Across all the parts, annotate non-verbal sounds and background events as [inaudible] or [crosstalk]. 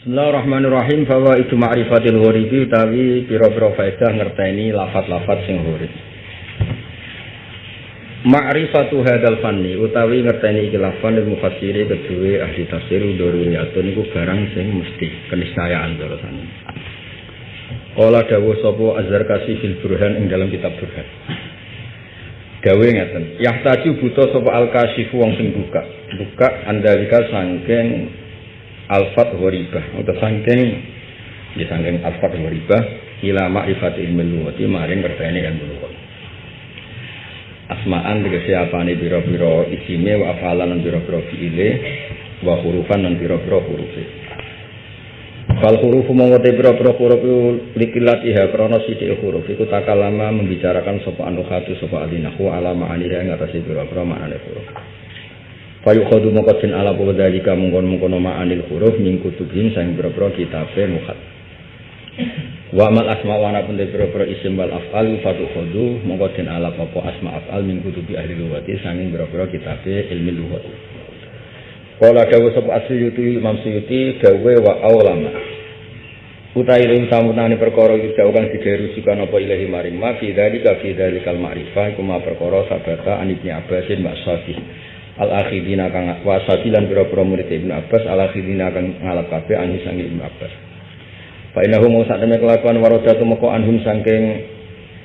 Bismillahirrahmanirrahim bahwa itu ma'rifatil ghoribi utawi pira-pira faedah ngerteni lafat-lafat sing ghorib. Ma'rifatu hadal fanni utawi ngerteni iki lafan ilmu fasiri kedua ahli tafsir daruriyatun niku barang sing mesti keniscayaan terusane. Kala dawuh sapa Azhar Kasih fil Burhan ing dalam kitab Burhan. Gawe ngeten, yahtaju buta sapa al-kasyifu wong sing buka. Buka andalika sangking alfat gharibah atau sangking ya sangking alfat gharibah ila ma'rifat ilmu luwati maring ngerteni ilmu luwat. Asma'an tegese apane pira-pira isime wa afalan lan pira-pira fiile wa hurufan lan pira-pira hurufe. Fal huruf mongko te pira-pira huruf likilatiha krana sithik huruf iku takalama membicarakan sapa anu khatu sapa alinahu ala ma'aniha ing atase pira-pira maknane huruf. Fayu khodu mongko den ala apa dalika mongkon-mongkon ma'anil huruf ning kutubin sang pira-pira kitabe mukhat. Wa amal asma wa ana pun te pira-pira isim wal af'al fatu khodu mongko den ala apa asma af'al min kutubi ahli lughati sanging pira-pira kitabe ilmu lughat. Kala dawa sapa Asyuyuti Imam Suyuti dawe wa aulama. Utai ing samunane perkara dawa kang diderusikan apa ilahi maring ma fi dzalikal ma'rifah iku ma perkara sabata an Ibnu Abbasin Ma'safi. Al akhidina kang wasati lan pira-pira murid Ibnu Abbas al akhidina kang ngalap kabeh an sang Ibnu Abbas. Fa mau sak temene kelakuan waradatu moko anhum saking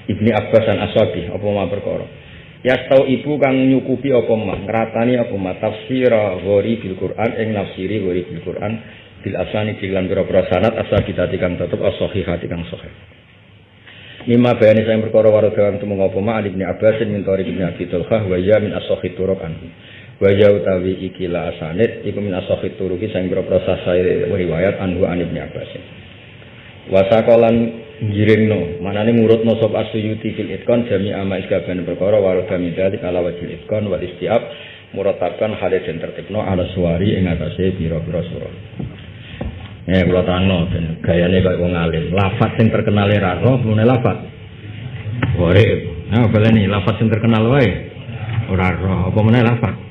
Ibnu Abbas dan Aswabi apa ma perkara. Ya tau ibu kang nyukupi apa mah ngratani apa mah tafsir ghori bil Quran ing nafsiri ghori bil Quran bil asani dilan pira-pira sanad asal kita kang tetep as-sahihah kang sahih. Mima bayani saya perkara warga untuk mengapa ma Ibnu Abbas min Tariq Ibnu Abi Tulhah wa ya min as-sahih anhu. Wa ya utawi ikila asanid iku min as-sahih turuqi sing pira-pira sahih riwayat anhu an Ibnu Abbas. Wasakolan ngiringno manane ngurutno sop asyuti fil itkon jami ama iskaban perkara warga midali kala wajil itkon wal istiab murataban hale den tertibno ala suwari ing atase pira-pira surah. Eh tangno ben gayane kaya wong alim. Lafaz sing terkenal ra roh lafaz. Ore nah baleni lafaz sing terkenal wae. Ora apa meneh lafaz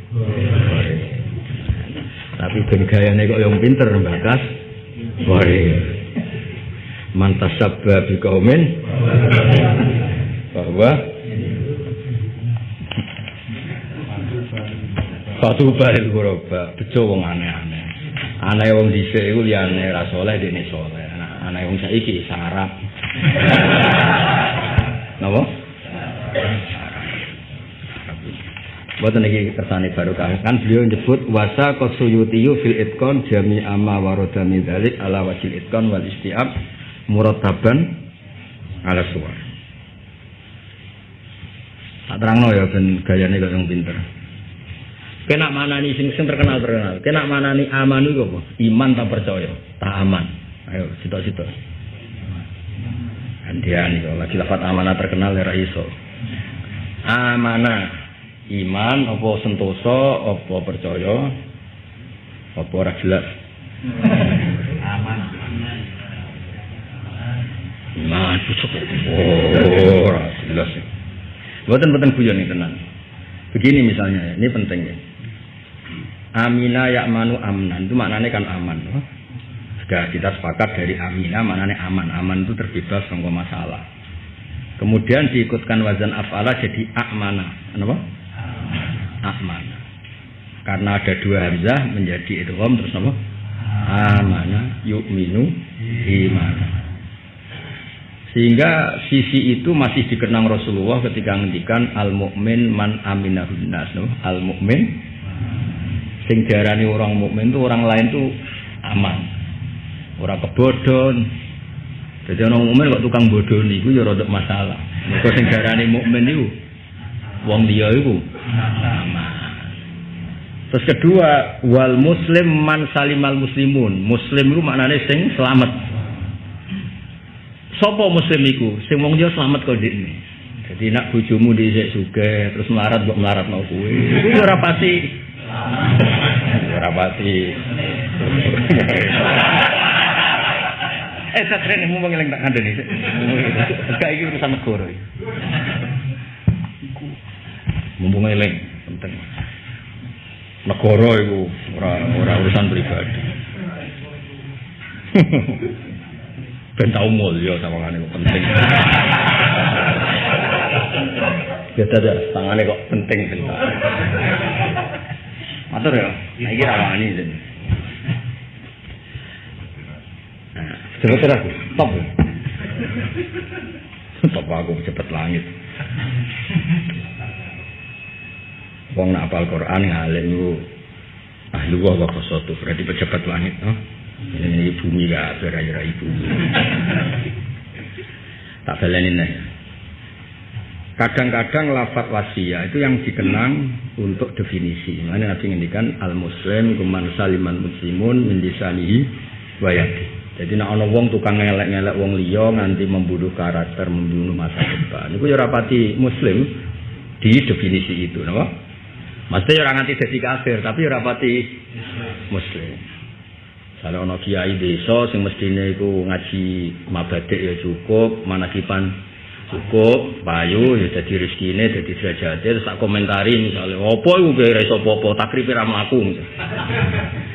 tapi ben gayane kok yang pinter bakas Ore mantas sabba bi kaumin bahwa satu baril kuroba bejo wong aneh-aneh. Aneh wong dhisik iku liyane ra saleh dene saleh aneh wong saiki sarap [laughs] napa Buatan lagi kersane baru kan beliau nyebut wasa kosuyutiyu fil itkon jami ama warodami dalik ala wajil itkon wal istiab murataban ala suwar. Tak terangno ya ben gayane kok yang pinter. Kena manani sing sing terkenal terkenal. Kena manani amanu iku apa? Iman tak percaya, tak aman. Ayo sitok-sitok. Andian itu lagi lafat amanah terkenal ya iso. Amanah iman apa sentosa apa percaya apa ora jelas. Aman. Iman pucuk. Oh, ora jelas. Mboten-mboten guyon iki tenan. Begini misalnya, ini penting ya. Amina yakmanu amnan itu maknanya kan aman. Oh. Sudah kita sepakat dari amina maknanya aman. Aman itu terbebas dari masalah. Kemudian diikutkan wazan afala jadi akmana. Kenapa? Akmana. Karena ada dua hamzah menjadi idgham terus apa? Amana yu'minu imana. Sehingga sisi itu masih dikenang Rasulullah ketika ngendikan al mukmin man aminahun nas al mukmin sing diarani orang mukmin itu orang lain tuh aman orang kebodon jadi orang mukmin kok tukang bodoh nih gue ya rodok masalah mereka sing diarani mukmin itu wong dia itu terus kedua wal muslim man salimal muslimun muslim itu maknanya sing selamat Sopo muslim iku sing wong yo selamat kok ndekne. Jadi nak bojomu dhisik sugih terus melarat mbok melarat mau kuwi. Iku ora pasti. Ora pasti. Eh satrene mau ngeling tak kandhani. Gak iki urusan negara. Mumpung eling penting. Negara iku ora ora urusan pribadi. [laughs] ben tau mulya sawangane kok penting. [laughs] Ya tadi tangane kok penting bentar. Matur ya, iki rawani iki. Nah, cepet aku, stop. Stop aku cepet langit. Wong nak apal Quran ngalim lu ahli wa wa qasatu berarti pejabat langit no? ini bumi gak beraya ibu. [laughs] Tak balenin ya kadang-kadang lafat wasia itu yang dikenang untuk definisi. Mana nanti ngendikan al muslim kuman saliman muslimun mendisanihi wayati jadi nak ono wong tukang ngelek-ngelek wong liya nganti membunuh karakter membunuh masa depan. Itu ya rapati muslim di definisi itu no? Maksudnya orang nganti jadi kafir, tapi orang pati muslim. Kalau ono kiai desa sing mestine iku ngaji mabadik ya cukup, manakipan cukup, payu ya dadi rezekine, dadi derajate terus tak komentari misalnya, opo iku kira iso apa-apa, takripe ra.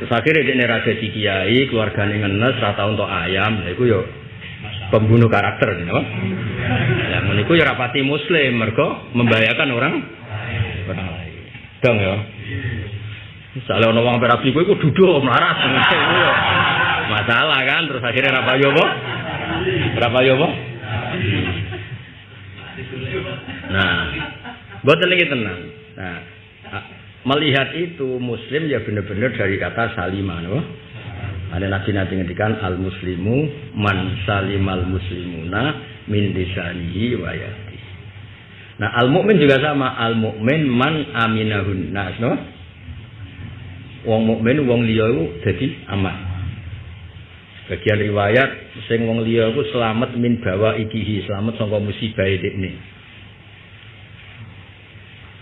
Terus akhirnya dia ra dadi kiai, keluargane ngenes ra tau untuk ayam, lha iku yo pembunuh karakter, you know? Ya meniku ya rapati muslim, mergo membahayakan orang orang lain. Dong ya. Misalnya orang orang berapi gue, duduk melarat. Masalah kan, terus akhirnya berapa yobo? Berapa yobo? Nah, buat tenang tenang. Nah, melihat itu Muslim ya benar-benar dari kata salimah, no? Ada nabi nabi ngedikan al muslimu man salimal muslimuna min disanihi wayat. Nah, al mukmin juga sama, al mukmin man aminahun nas, no? Wong mukmin wong liya iku dadi aman. Bagian riwayat sing wong liya iku selamat min bawa ikihi, selamat saka musibah ini.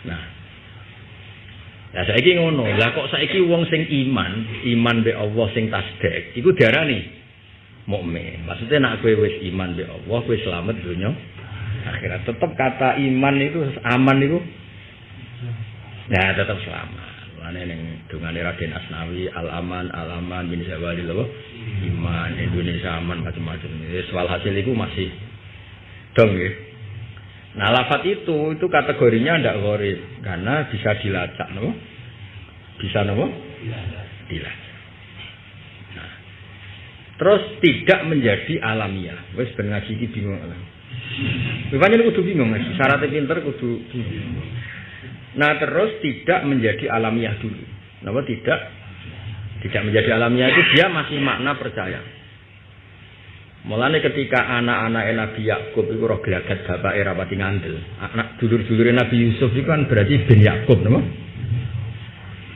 Nah. Lah saiki ngono, lah kok saiki wong sing iman, iman be Allah sing tasdek, iku diarani mukmin. Maksudnya nak kowe wis iman be Allah, kowe selamat dunya akhirat. Tetap kata iman itu aman itu ya tetap selamat. Mana yang dengan Raden Asnawi al aman al aman bin loh iman Indonesia aman macam-macam. Jadi soal hasil itu masih dong ya. Nah lafat itu itu kategorinya tidak gorib karena bisa dilacak no? Bisa no? Dilacak. Nah, terus tidak menjadi alamiah. Wes ben ngaji bingung. Bukan ini kudu bingung, syaratnya pinter kudu Nah terus tidak menjadi alamiah dulu. Kenapa tidak? Tidak menjadi alamiah itu dia masih makna percaya. Mulanya ketika anak-anak Nabi Yakub itu roh gelagat bapak era pati ngandel. Anak dulur-dulur Nabi Yusuf itu kan berarti bin Yakub, nama?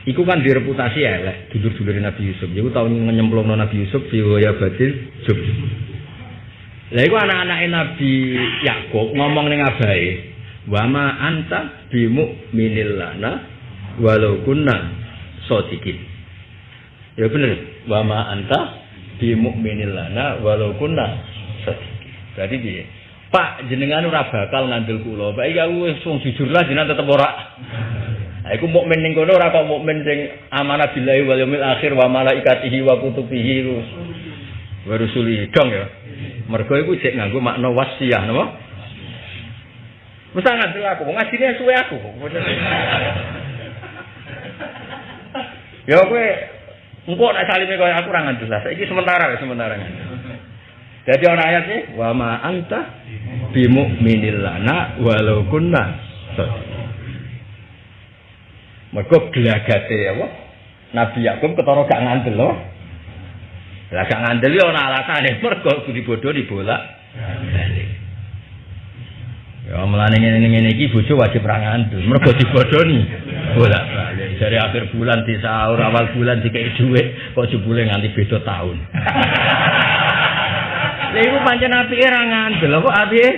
Iku kan direputasi elek dulur-dulur Nabi Yusuf. Jadi tahu nyemplung Nabi Yusuf, ya batil, Jub. Lah iku anak-anak Nabi Yakub ngomong ning abahe, "Wa ma anta bi mu'minil lana walau kunna sadiqin." Ya bener, "Wa ma anta bi mu'minil lana walau kunna sadiqin." Berarti piye? Pak jenengan ora bakal ngandel kula. Pak iki aku wis wong jujur lah jenengan tetep ora. Aku mukmin ning kono ora kok mukmin sing amanah billahi wal yaumil akhir wa malaikatihi wa kutubihi wa rusulihi dong ya. Mergo iku cek nganggo makna wasiah napa? Wis sangat aku, ngajine suwe aku. Ya kowe engko nek salime kaya aku ora ngandel. Saiki sementara ya sementara. Jadi orang ayat ini wa ma anta bi mu'minil lana walau kunna Mergo gelagate apa? Nabi Yakub ketara gak ngandel loh. Lah gak ngandeli ana alasane mergo bodho dibolak. Ya melane ngene-ngene iki bojo wajib ra ngandel mergo dibodoni bolak balik. Dari akhir bulan di sahur awal bulan dikek dhuwit kok jebule nganti beda tahun. Lha iku pancen apike ra ngandel kok apike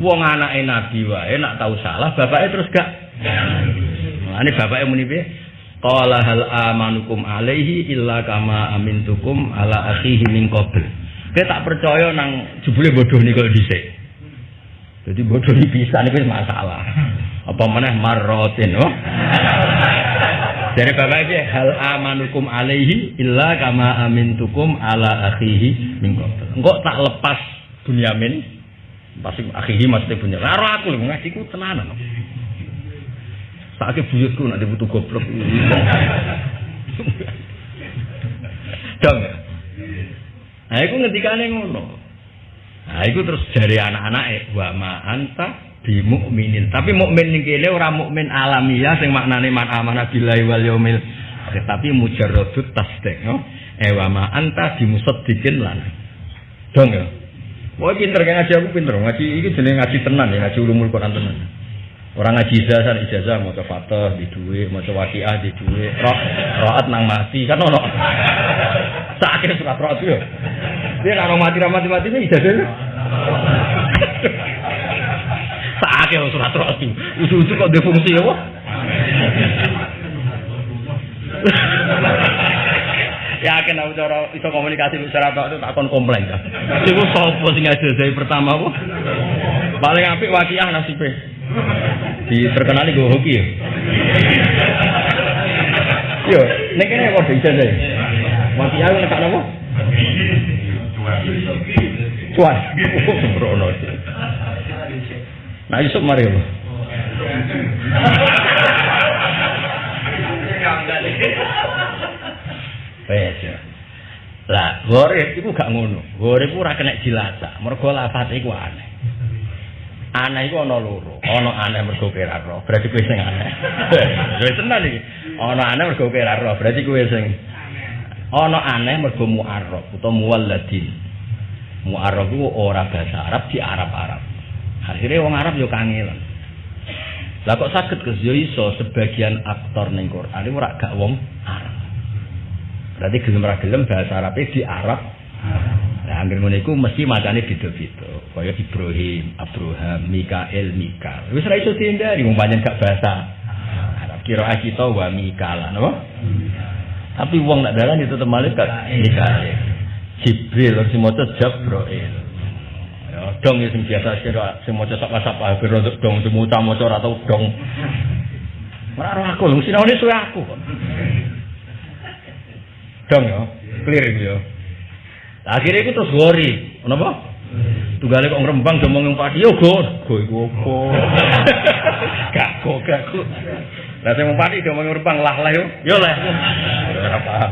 wong anake nabi wae nak tau salah bapake terus gak Mulane bapake muni piye? Qala hal amanukum alaihi illa kama amintukum ala akhihi min qabl. Kita tak percaya nang jebule bodoh niku dhisik. Jadi bodoh iki bisa niku masalah. Apa meneh marrotin oh. Dari bapak aja hal amanukum alaihi illa kama amintukum ala akhihi min Engkau tak lepas Bunyamin pasti akhihi maksudnya Bunyamin. Karo aku lho ngajiku tenanan. Sakit buyutku nanti butuh goblok. Dong. Nah, itu ngendikane ngono. Nah, itu terus dari anak-anak wa ma anta bi mukminin. Tapi mukmin ning kene ora mukmin alamiah sing maknane man amanah billahi wal yaumil akhir, tapi mujarradut tasdik, no? Eh wa ma anta bi musaddiqin. Dong ya. Wah pinter kan ngaji aku pinter ngaji ini jenenge ngaji tenan ya ngaji ulumul Quran tenan. Orang ngaji ijazah ijazah mau ke fatah di duwe, mau ke wakiah di duwe, roh roat nang mati kan ono. [laughs] Sakit surat roat yo. Dia kalau mati mati mati ini ijazah. Sakit [laughs] surat roat itu. Usul-usul kok defungsi [laughs] ya, Yakin aku cara iso komunikasi tok itu tak kon komplain kan. Iku sapa sing ijazah pertama apa? Paling apik wakiah nasibe. Di terkenali gue hoki ya. Yo, nek kene kok bisa deh. Wakiah nek apa? Cuan. Oh, sembrono. Nah, Yusuf mari apa? Wes. Lah, gorep iku gak ngono. Gorep ora kena dilacak. Mergo lafat iku aneh. Aneh iku ana loro. Ana aneh mergo roh. Berarti kowe sing aneh. [laughs] Wis tenan iki. Ana aneh mergo roh. Berarti kowe sing ana aneh mergo mu'arrab utawa muwalladin. Mu'arrab iku ora bahasa Arab di Arab-Arab. Akhirnya wong Arab yo kangelan. Lah kok saged Gus iso sebagian aktor ning Quran iku ora gak wong Arab. Berarti gelem ra gelem bahasa Arab di Arab. Nah, angger ngono iku mesti macane beda-beda. Kaya Ibrahim, Abraham, Mikael, Mikal. Wis ra iso dihindari wong pancen gak bahasa Arab. Kira kita wa Mikal, napa? Tapi wong nak dalan itu malaikat Mikael. Jibril harus maca Jabrail. Ya, dong sing biasa kira sing maca sak sapa hampir untuk dong semuta maca atau dong. Ora ora aku, sinone suwe aku kok. Dong ya, clear ya. Akhirnya itu terus gori, kenapa? Tunggale kok ngrembang domong yang padi, yo go, go iku opo? [laughs] Gak go, gak go. Lah sing padi domong ngrembang lah lah yo, yo lah. Ora paham.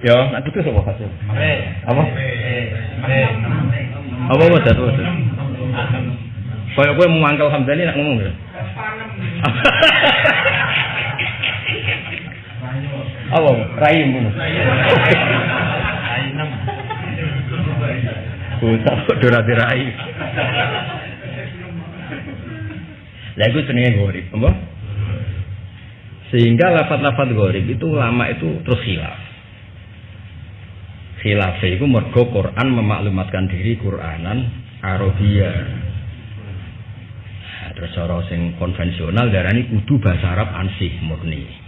Yo, nak putus apa hasil? Apa? Apa apa dah tuh? Kayak gue mau mangkal Hamdani nak ngomong ya? Apa? Rahim pun. Usah kok dora dirai. Lah iku? Sehingga lafat-lafat gorib itu lama itu terus hilaf. Khilaf itu mergo Quran memaklumatkan diri Quranan Arabia. Nah, terus cara sing konvensional darani kudu bahasa Arab ansih murni.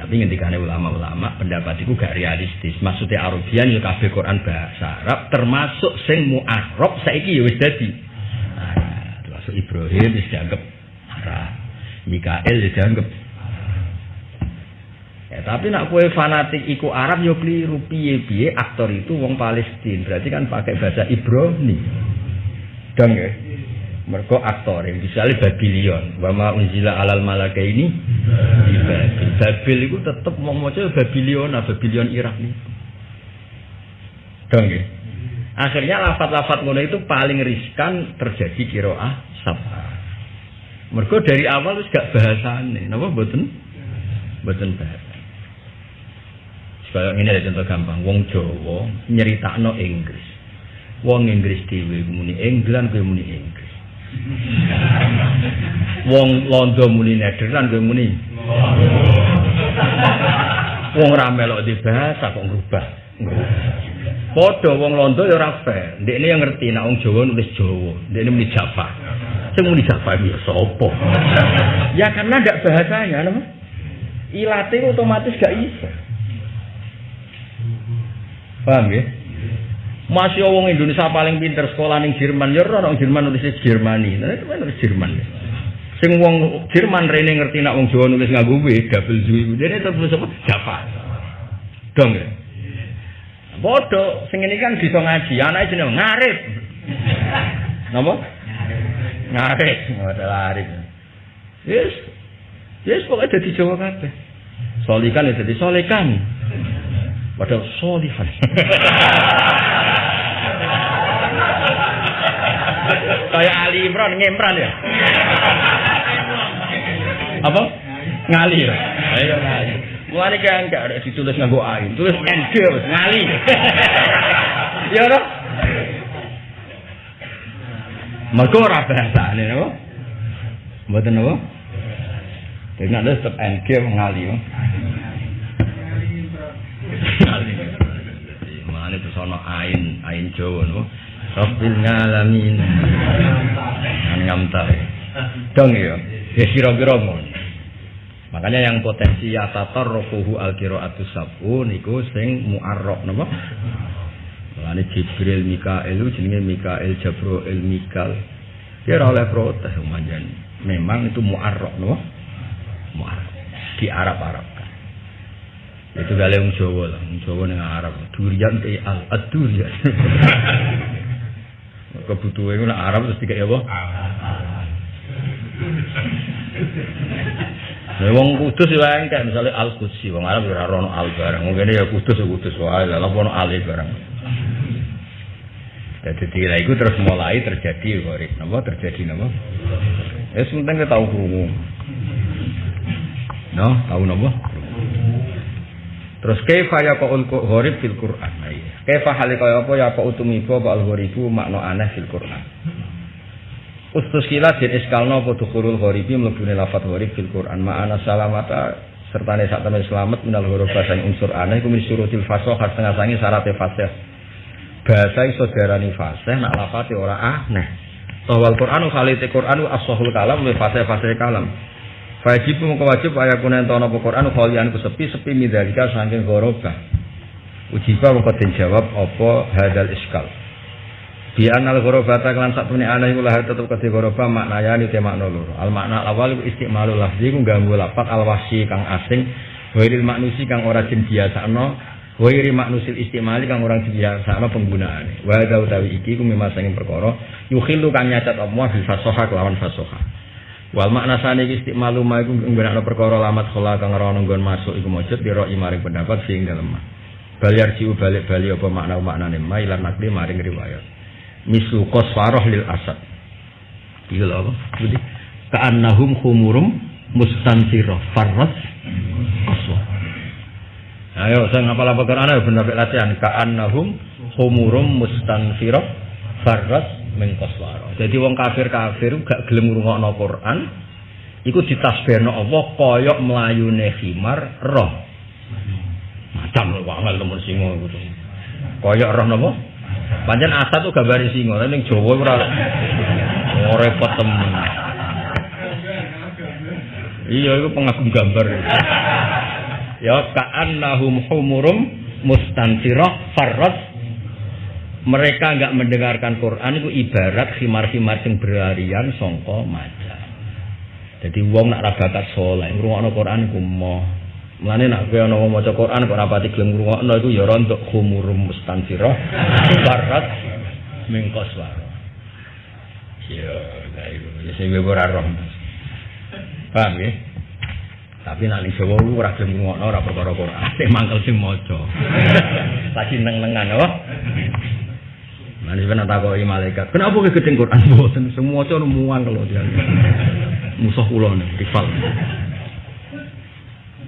Tapi ketika ulama-ulama pendapat itu gak realistis. Maksudnya Arabian ya kabeh Quran bahasa Arab termasuk sing mu'arab saiki ya wis dadi. Nah, termasuk Ibrahim wis dianggap Arab. Mikael wis dianggap Ya, tapi nak kue fanatik iku Arab yo keliru piye-piye aktor itu wong Palestina. Berarti kan pakai bahasa Ibrani. Dong ya. Mergo aktor yang misalnya Babylon, wama unzila alal malaka ini di Babil. Babil itu tetap mau mau Babylon, Babylon Irak nih. Dong ya. Akhirnya lafat-lafat ngono itu paling riskan terjadi kiroah sabah. Mergo dari awal wis gak bahasane, napa mboten? Mboten bahasa. Kayak ini ada contoh gampang, wong Jawa nyeritakno Inggris. Wong Inggris dhewe muni England kowe muni Inggris. Wong Londo muni Nederland kowe muni. Wong ra melok di bahasa kok ngrubah. Padha wong Londo ya ora fair. Ndekne yang ngerti nek wong Jawa nulis Jawa, ndekne muni Jawa. Sing muni Jawa ya sapa? Ya karena ndak bahasanya, nama. Ilate otomatis gak iso. Paham ya? Masih wong Indonesia paling pinter sekolah ning Jerman, ya ora Jerman nulis Jermani. Nah itu kan nulis Jerman. Sing wong Jerman rene ngerti nak wong Jawa nulis nganggo W, double Z iku. Dene terus apa? Java. Dong ya. Bodoh, sing ini kan bisa ngaji, anaknya jeneng ngarep. Napa? Ngarep, adalah arif. Yes. Yes, pokoknya jadi Jawa kabeh. Solikan ya jadi solikan. Padahal solihan. [laughs] Kayak Ali Imran ngempran ya. Apa? Ngali ya. Ayo ngali. Mulane kan enggak ada ditulis nganggo ain, tulis NG ngali. Ya ora? Mergo ora bahasane napa? Mboten napa? Dene ada tetep NG ngali. Ngali. Mulane terus ana ain, ain Jawa? Rabbil ngalamin. Kan ngamta. Dong ya. Ya kira-kira Makanya yang potensi ya tatar rokuhu al kiroatu sabu niku sing muarrok napa? Mulane Jibril Mikael jenenge Mikael Jabroel Mikal. Kira oleh protes manjan. Memang itu muarrok napa? Muarrok. Di Arab Arab kan. Itu gale wong Jawa lah, wong Jawa ning Arab. Durian te [laughs] al adurian. Kebutuhan itu Arab terus tiga ya, Boh? Ya wong kudus ya engke misale Al Qudsi wong Arab ora ono al barang. Mungkin ya kudus ya kudus wae lah ono al barang. Jadi tira itu terus mulai terjadi gorib. Napa terjadi napa? Ya sementing kita tahu krungu. No, tahu napa? Terus kaifa ya qaul gharib fil Qur'an. Kaifa hale kaya apa ya apa utumiba al gharibu makna aneh fil Qur'an. Ustus kila den iskalno apa dukhulul gharibi mlebune lafat gharib fil Quran ma'ana salamata serta ne temen selamat minal huruf bahasa unsur aneh iku min surutil fasah setengah sangi syaratnya fasih. Bahasa iso diarani fasih nak lafate ora aneh. Tawal Qur'anu khalite Qur'anu as-sahul kalam wa fasih-fasih kalam. Wajib mung wajib ayakuna entono apa Qur'an khalian sepi sepi midalika saking ghoroba. Ujiba mengko jawab apa hadal iskal. Bi anal ghurabata kelan sak temene ana iku lahir tetep kedhe ghuraba maknanya te makna loro. Al makna awal iku istimalu lafzi ku ganggu lapak al wahsi kang asing, wairil maknusi kang ora jen biasano, wairi maknusil istimali kang ora jen biasano penggunaane. Wa da utawi iki ku memang sing perkara yukhilu kang nyacat apa bil fasoha kelawan fasoha. Wal makna sane iki istimalu ma iku nggunakno perkara lamat khola kang ora ono nggon masuk iku mujud dira imaring pendapat sing dalem. Baliar jiu balik-balik apa makna maknane ma ilan nakli maring riwayat. mislu qasfarah lil asad. Iki lho apa? Jadi ka'annahum khumurum mustansirah farras qaswa. Ayo saya ngapal apa Quran ayo bener latihan ka'annahum khumurum mustansirah farras min qaswara. Jadi wong kafir-kafir gak gelem ngrungokno Quran iku ditasbihno Allah kaya mlayune khimar roh. Macam lho angel temen singo iku. Kaya roh napa? Pancen asat tuh gambar singa, tapi ning Jawa ora ora repot temen. Iya, itu pengagum gambar. ya ka'annahum humurum mustansirah farras mereka enggak mendengarkan Quran itu ibarat khimar-khimar sing berharian songko maja. Jadi wong nak rabakat soleh, ngrungokno Quran ku moh Mulane nak kowe ana maca Quran kok rapati gelem ngrungokno iku ya rontok khumurum mustansirah barat mingkos wae. Ya, iku ya sing ora roh. Paham ya? Tapi nak ning Jawa lu ora gelem ngrungokno ora perkara Quran, sing mangkel sing maca. [laughs] Lagi neng-nengan oh. Nanti pernah takoki malaikat, kenapa ke gedeng Quran boten semua cowok muang kalau dia musuh kula rival.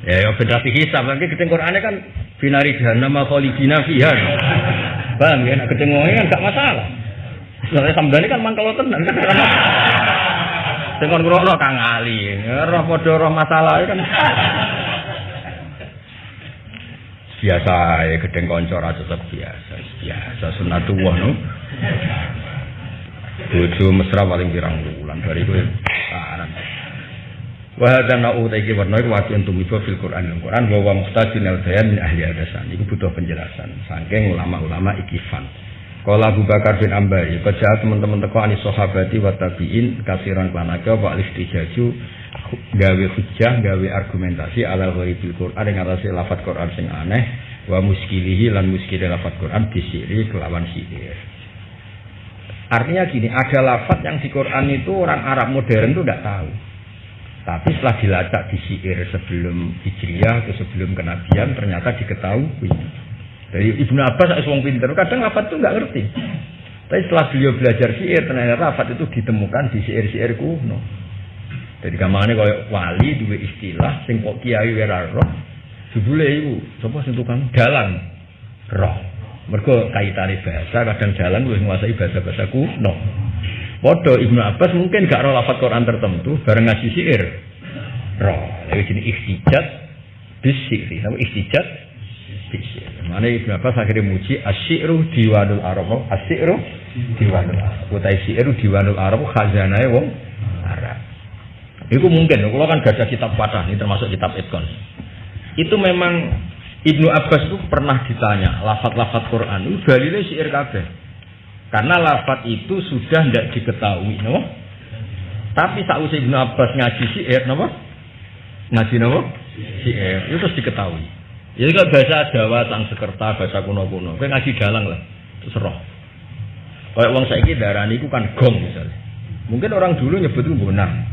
Ya, ya federasi hisab, nanti keteng Qur'annya kan finari jahannam khalidina fiha. Paham ya, nak keteng kan gak masalah. Soalnya samdani kan mangkal tenan kan. Sing kon Kang Ali, roh padha roh masalah kan. biasa ya gedeng kanca ra tetep biasa biasa sunatullah no bojo mesra paling pirang bulan dari kowe Wa hadza na'u iki warna iku wati untuk mibo fil Quran al Quran wa wa muhtajin al bayan min ahli adasan. Iku butuh penjelasan saking ulama-ulama ikifan. Kala Abu Bakar bin Ambari, kerja teman-teman teko anis sahabati wa tabi'in kasiran klanaka wa alistijaju gawe hujjah, gawe argumentasi ala ghaibil Quran yang atase lafat Quran sing aneh wa muskilihi lan muskile lafat Quran disiri kelawan sihir. Artinya gini, ada lafat yang di Quran itu orang Arab modern itu tidak tahu. Tapi setelah dilacak di sihir sebelum Hijriah atau sebelum kenabian ternyata diketahui. Dari Ibnu Abbas wong pinter, kadang lafat itu nggak ngerti. Tapi setelah beliau belajar syair, ternyata lafat itu ditemukan di syair-syair kuno. Jadi kamane kaya wali dua istilah sing kok kiai wera roh. Jebule iku sapa sing tukang dalang roh. Mergo kaitane bahasa kadang jalan wis nguasai bahasa-bahasa kuno. Padha Ibnu Abbas mungkin gak roh lafat Quran tertentu bareng ngaji syair. Roh. Lha jenenge ikhtijat bisiri. Nama ikhtijat Mana Ibnu Abbas akhirnya muji asyiru diwanul Arab. Asyiru diwanul Arab. Utai syiru diwanul Arab khazanah wong Arab. Itu mungkin, kalau kan gada kitab patah, ini termasuk kitab Itkon. Itu memang Ibnu Abbas itu pernah ditanya, lafat-lafat Quran, itu dalilnya syair kabeh. Karena lafat itu sudah tidak diketahui, no? Tapi saat Ibnu Abbas ngaji syair, no? Ngaji no? Syair, itu terus diketahui. Jadi kalau bahasa Jawa, Sekerta, bahasa kuno-kuno, kayak ngaji dalang lah, itu roh. Kayak uang saya darah ini kan gong misalnya. Mungkin orang dulu nyebut itu bonang.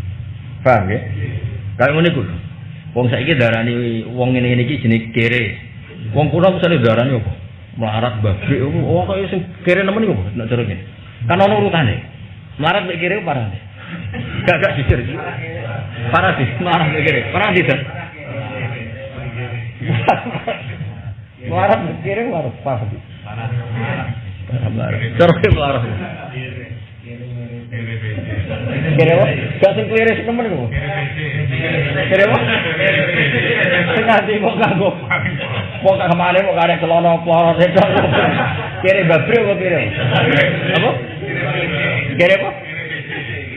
Paham ya? Ngene kuwi. Wong saiki darani wong ngene-ngene iki jenenge kere. Wong kuno misalnya darani apa? Melarat apa? Oh kaya sing kere nemen iku nek cara ngene. Kan ono urutane. Melarat mek kere parah. Gak gak jujur. Parah sih, melarat mek kere. Parah sih. Melarat mek kere parah. Parah. Parah. Cara melarat. Kira apa? Gak sing kliris temen kok. Kira apa? Sing nganti kok kanggo. Mau kak ke mana mau karek celana pelorot itu. Kira kira? Apa? Kira apa?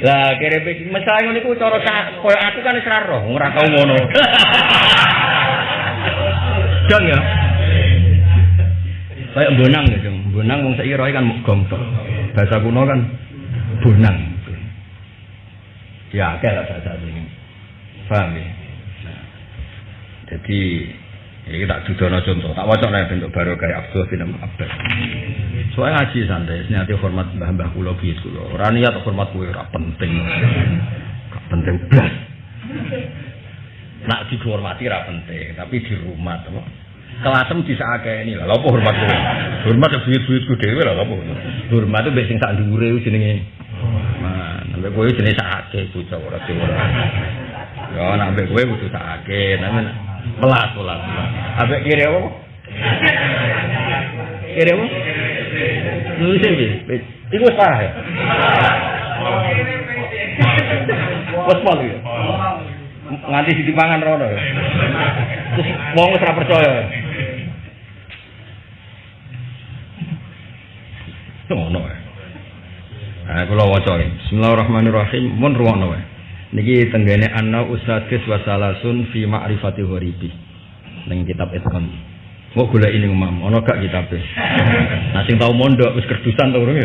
Lah kira mesake ngono iku cara koyo aku kan wis ora ora tau ngono. Dong ya. Kayak bonang ya, bonang wong saiki roe kan gong tok. Bahasa kuno kan bonang. Ya, akeh lah bahasa ini. Paham ya? Jadi ini tak judono contoh, tak wajah lah bentuk baru kayak Abdul bin Abbas. Soalnya ngaji santai, nanti hormat mbah-mbah kulo bias kulo. Orang niat hormat kulo ora penting, gak penting. Nak dihormati ora penting, tapi di rumah teman. Kelasem bisa akeh ini lah, apa hormat kulo? Hormat ya buyut-buyutku dhewe lah, apa? Hormat itu sing sak dhuwure jenenge Sampai kowe jenis sakake bocah ora ora. Ya nek ambek kudu sakake, nang melas melas. Ambek kiri apa? Kiri apa? Nulis iki. Iku wis parah ya. Wes pol ya. Nganti ditipangan rono ya. Terus wong wis ora percaya. Ngono ya. Nah, kula waca Bismillahirrahmanirrahim. Mun ruwono wae. Niki tenggene anna usadis wasalasun fi ma'rifati ghoribi. Ning kitab Itqan. Mau gula ini umam, ono gak kitab [laughs] Nah sing tau mondok wis kerdusan to urung ya.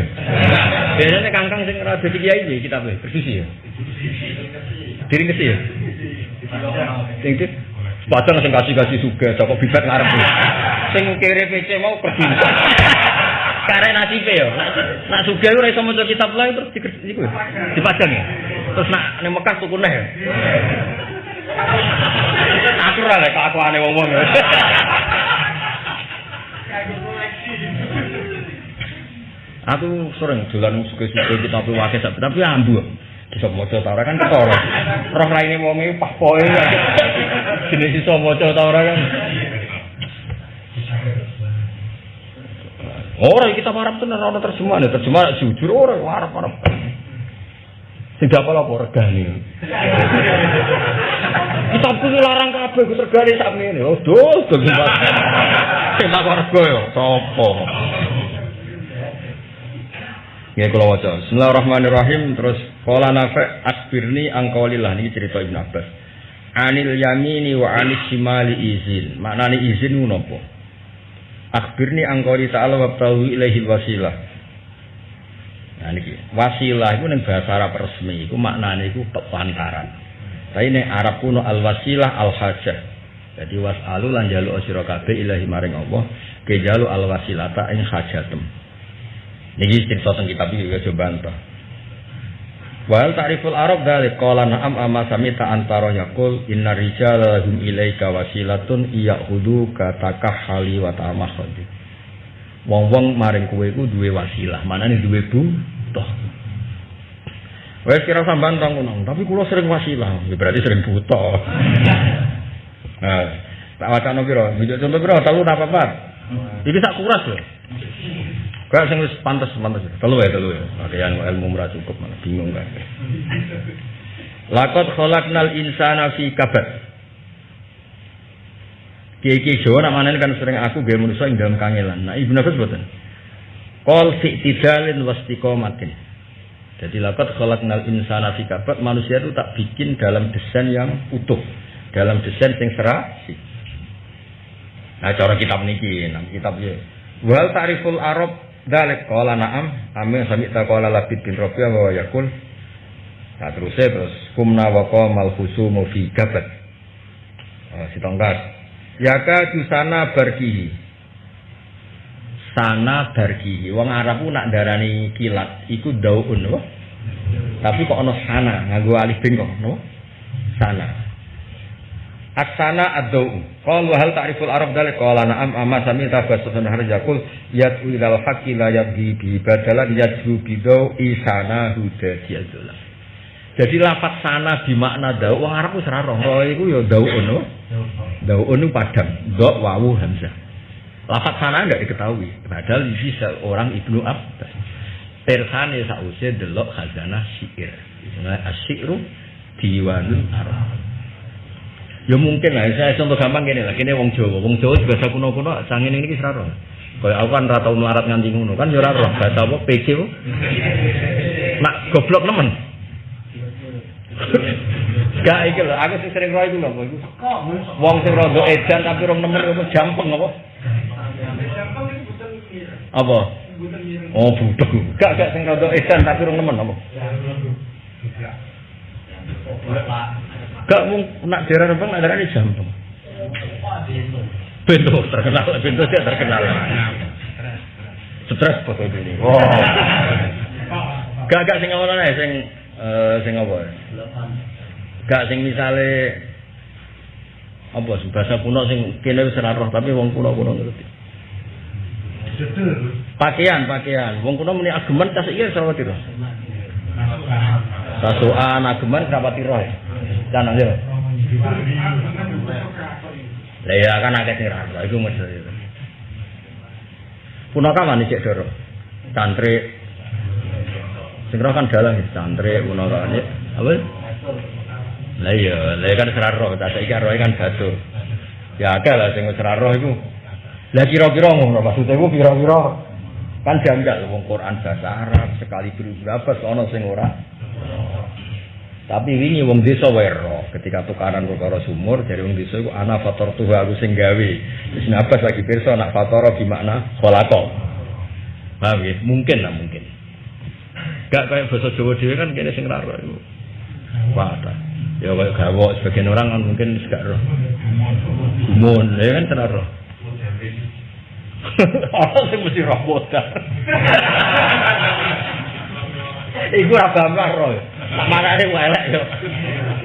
[laughs] Biasanya kangkang sing ora dadi kiai iki kitab kerdusi ya. Diri kesi ya. Sing itu Padahal sing kasih-kasih suga, Joko bibet ngarep. [laughs] Sing kere PC mau kerdusan. Karek nasibe ya. Nak sugih ora iso maca kitab lain terus iku dipajang ya. Terus nak ning Mekah tuku neh. Aku ora lek aku ane wong-wong. Aku sering dolan suge-suge kitab wakil tapi ambu. Bisa maca ta kan ketara. Roh raine wonge pak poe. Jenis iso maca ta kan. Orang kita Arab tenar orang terjemah, nih terjemah jujur orang Arab Arab. Tidak apa apa regani. Kita pun larang kabeh ku regani sak ngene. Oh, dos dos. Sing tak rego yo sapa? Nggih kula waca. Bismillahirrahmanirrahim terus qala nafa akbirni angqaulillah niki cerita Ibnu Abbas. Anil yamini wa anis shimali izin. Maknane izin ngono apa? Akhbirni angkori ta'ala wa ilaihi wasilah. wasilah iku ning bahasa Arab resmi iku maknane iku pepantaran. Tapi ning Arab kuno al wasilah al hajah. Jadi wasalu lan jaluk sira kabeh ilahi maring Allah, ke jaluk al wasilata ing hajatem. Niki cerita teng kitab iki juga coba entah. Wal ta'riful Arab dalik qala na'am amma samita antara yaqul inna rijala lahum ilaika wasilatun iyahudu katakah hali wa ta'amakhadi. Wong-wong maring kowe iku duwe wasilah, manane duwe butuh. Wes kira sampean tong ngono, tapi kula sering wasilah, ya berarti sering butuh. [laughs] Nah, tak wacana piro? Contoh piro? Telu apa apa? Iki sak kuras lho. Kau sing wis pantes pantes. Telu ya telu ya. Kalian ilmu ora cukup mana bingung kan. Lakot khalaqnal insana fi kabad. Kiai-kiai Jawa namanya kan sering aku biar manusia yang dalam kangelan. Nah, Ibnu Abbas boten. Qol fi tidalin wastiqomatin. Jadi lakot khalaqnal insana fi kabad manusia itu tak bikin dalam desain yang utuh, dalam desain yang serasi. Nah, cara kitab niki, nah kitab ya. Wal tariful Arab Dalik kola na'am. Amin sami kola labid bin Rabi'ah wa yakul Nah terusnya terus. Kumna wa qamal husumu fi gabat oh, Si tongkat. Yaka sana barkihi. Sana barkihi. Wong Arab nak darani kilat Iku daun no? Tapi kok ono sana? Ngagu alif bin kok no? Sana Aksana ad-dau. Qal wa hal ta'riful Arab dalik qala na'am amma sami tabassun har yaqul yad'u ilal haqqi la yabdi bi badalan yad'u bi dau isana hudadiyatullah. Jadi lafaz sana di makna dau wong Arab wis ora roh. Roh iku ya dau ono. Padang. Dok wawu hamzah. Lafaz sana enggak diketahui. Padahal ini seorang Ibnu Abbas. Persane sausé delok khazanah syair. Asyiru diwanul Arab. Ya mungkin lah, saya contoh gampang gini lah, kini wong Jawa, wong Jawa bahasa kuno-kuno, sangin ini kisah roh. Kayak aku kan rata melarat nganti ngono, kan ya roh, bahasa apa, PC bu. Nak goblok nemen. Gak iki lho, aku sing sering roh iku lho, iku. Wong sing rondo edan tapi rong nemen iku jampeng apa? Apa? Oh, budek. Gak gak sing rondo edan tapi rong nemen apa? Gak mau nak daerah Rembang nak daerah ini jampung. Bento terkenal, bento dia terkenal. Stres foto ini. Wow. Gak gak sing ngono ae sing eh sing apa? Gak sing misale apa bahasa kuno sing kene wis ora roh tapi wong kuno-kuno ngerti. Pakaian, pakaian. Wong kuno muni ageman tas ora roh. Sasuan ageman rapati roh. Kan aja. Lah ya kan akeh sing ra iku mesti. Punaka mani cek doro. Santri sing kan dalang santri punaka ini apa? Lah iya, lah kan serar roh, tak iki roh kan batu. Ya akeh lah sing wis roh iku. Lah kira-kira ngono maksudnya iku kira-kira kan janggal wong Quran bahasa Arab sekali berapa ana sing ora Tapi wingi wong desa wae ketika tukaran perkara sumur dari wong desa iku ana faktor tuh aku sing gawe. Wis nabas lagi pirsa nak faktor di makna khalaqa. Paham ya? Mungkin lah mungkin. Gak kayak bahasa Jawa dhewe kan kene sing ra iku. Wadah. Ya kayak gawo sebagian orang kan mungkin gak roh. Gumun, ya kan tenar roh. [laughs] Orang sing mesti roh bodoh. [laughs] Iku ora bambang roh. Marane elek yo.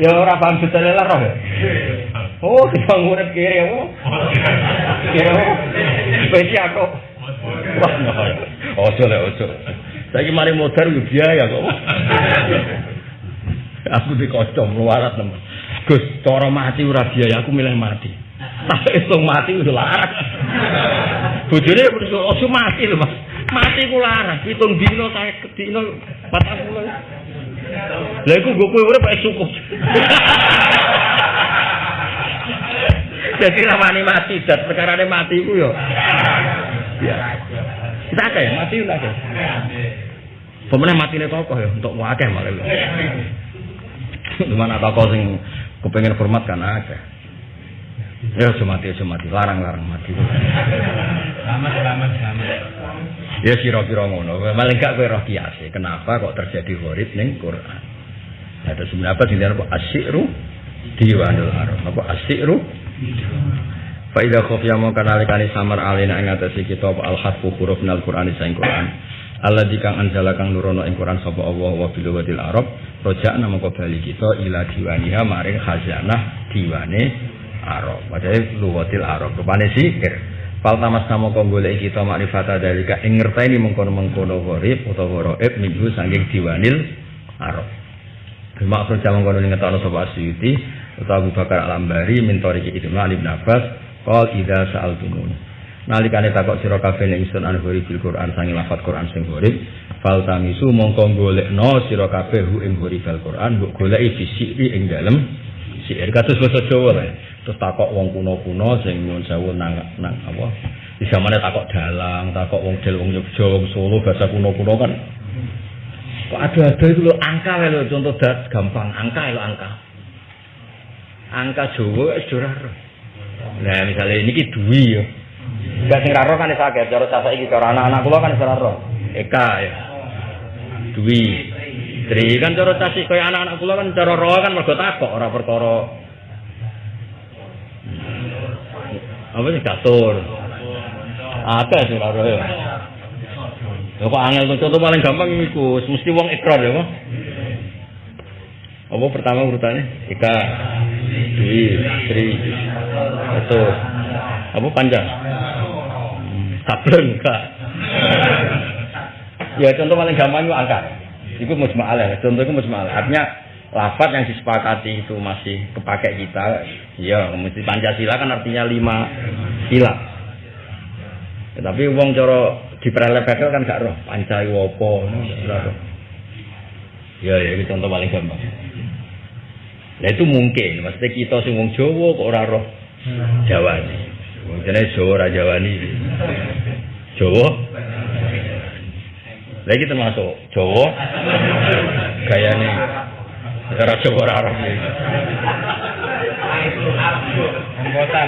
Ya ora paham detail lah roh. Oh, kita ngurip kiri ya. Kira. Wis aku. Ojo le ojo. Saiki mari modar yo biaya kok. Aku dikocok luarat temen. Gus, cara mati ora biaya, aku milih mati. Tapi itu mati udah larat. Bojone ojo mati lho, Mas. Mati ku larat, pitung dino saya patang puluh. Lah iku gue kowe urip cukup. [laughs] Jadi ramane mati, dat perkara mati iku yo. Ya. Kita akeh mati udah akeh. Pemenang mati nih tokoh ya, untuk wakeh malah. Gimana tokoh sing kepengen hormat kan akeh. Ya cuma mati, cuma mati, larang-larang mati. Selamat, selamat, selamat. Ya kira-kira ngono. Malah gak kowe roh kiase. Kenapa kok terjadi gharib ning Quran? Ada sebenarnya apa dinten apa asyru diwanul arab. Apa asyru? Fa idza khafiya mau kanalikani samar alina ing atase kita apa al harfu huruf nal Quran saing Quran. Allah dikang anjala kang nurono ing Quran sapa Allah wa bil wadil arab rojak nama bali kita ila diwaniha maring khazanah diwane arab. Padahal luwatil arab rupane zikir. Fal tamas nama kau golek kita makrifata dalika ing ngerteni mengkono-mengkono gharib utawa ghaib minggu saking diwanil arab. Maksud jaman kono ngetokno sapa Asyuti utawa Abu Bakar Al-Ambari min tariki Ibnu Ali bin Abbas qol idza sa'altumun. Nalikane takok sira kabeh nek ingsun an bil Quran sangi lafat Quran sing gharib fal tamisu mongko golekno sira kabeh hu ing gharib Quran mbok goleki fisiki ing dalem sihir kados basa Jawa. Terus takok wong kuno-kuno sing nyuwun sewu nang nang apa? Di zamane takok dalang, takok wong del wong Yogya, wong Solo bahasa kuno-kuno kan. Kok ada-ada itu loh angka lho contoh dat gampang angka lho angka. Angka Jawa wis ora Nah, misalnya ini ki duwi ya. Enggak sing raro kan sakit, cara saya iki cara anak-anak kula kan ora ro. Eka ya. Duwi. Tri kan cara tasih kaya anak-anak kula kan cara ro kan mergo takok ora perkara apa sih catur. Ada sing raro ya. Lho kok angel contoh paling gampang iku mesti wong ikrar ya, Pak. Apa pertama urutannya? Eka, Dwi, Tri, Satu, apa panjang? Sableng, Kak. ya contoh paling gampang itu angka. Itu musma'al ya. Contoh itu musma'al. Artinya lafaz yang disepakati itu masih kepakai kita. Ya, mesti Pancasila kan artinya lima sila. Ya, tapi wong cara diperlebekel kan gak roh. Pancai wopo. Ya, ya itu contoh paling gampang. Nah itu mungkin, maksudnya kita sing wong Jawa kok ora roh Jawa nih. Mungkin Jawa ora Jawa nih. Jawa. Lagi termasuk Jawa. Gaya nih. Ora Arab. Anggota.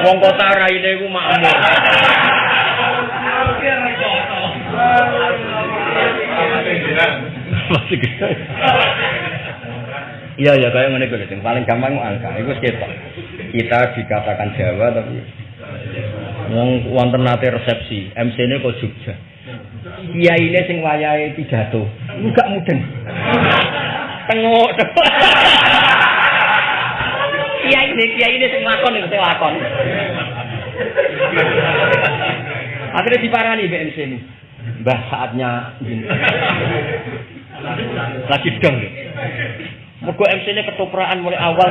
Wong kota raine iku makmur. Masih gede. Iya ya kayak ngene kuwi paling gampang angka. Iku ketok. Kita dikatakan Jawa tapi wong wonten nate resepsi, MC-ne kok Jogja. Kiyaine sing wayahe pidato, enggak mudeng. Tengok. Kiyaine kiyaine sing lakon sing lakon. Akhirnya diparani BMC ini. Mbah saatnya. Lagi dong. Mergo MC ini ketopraan mulai awal.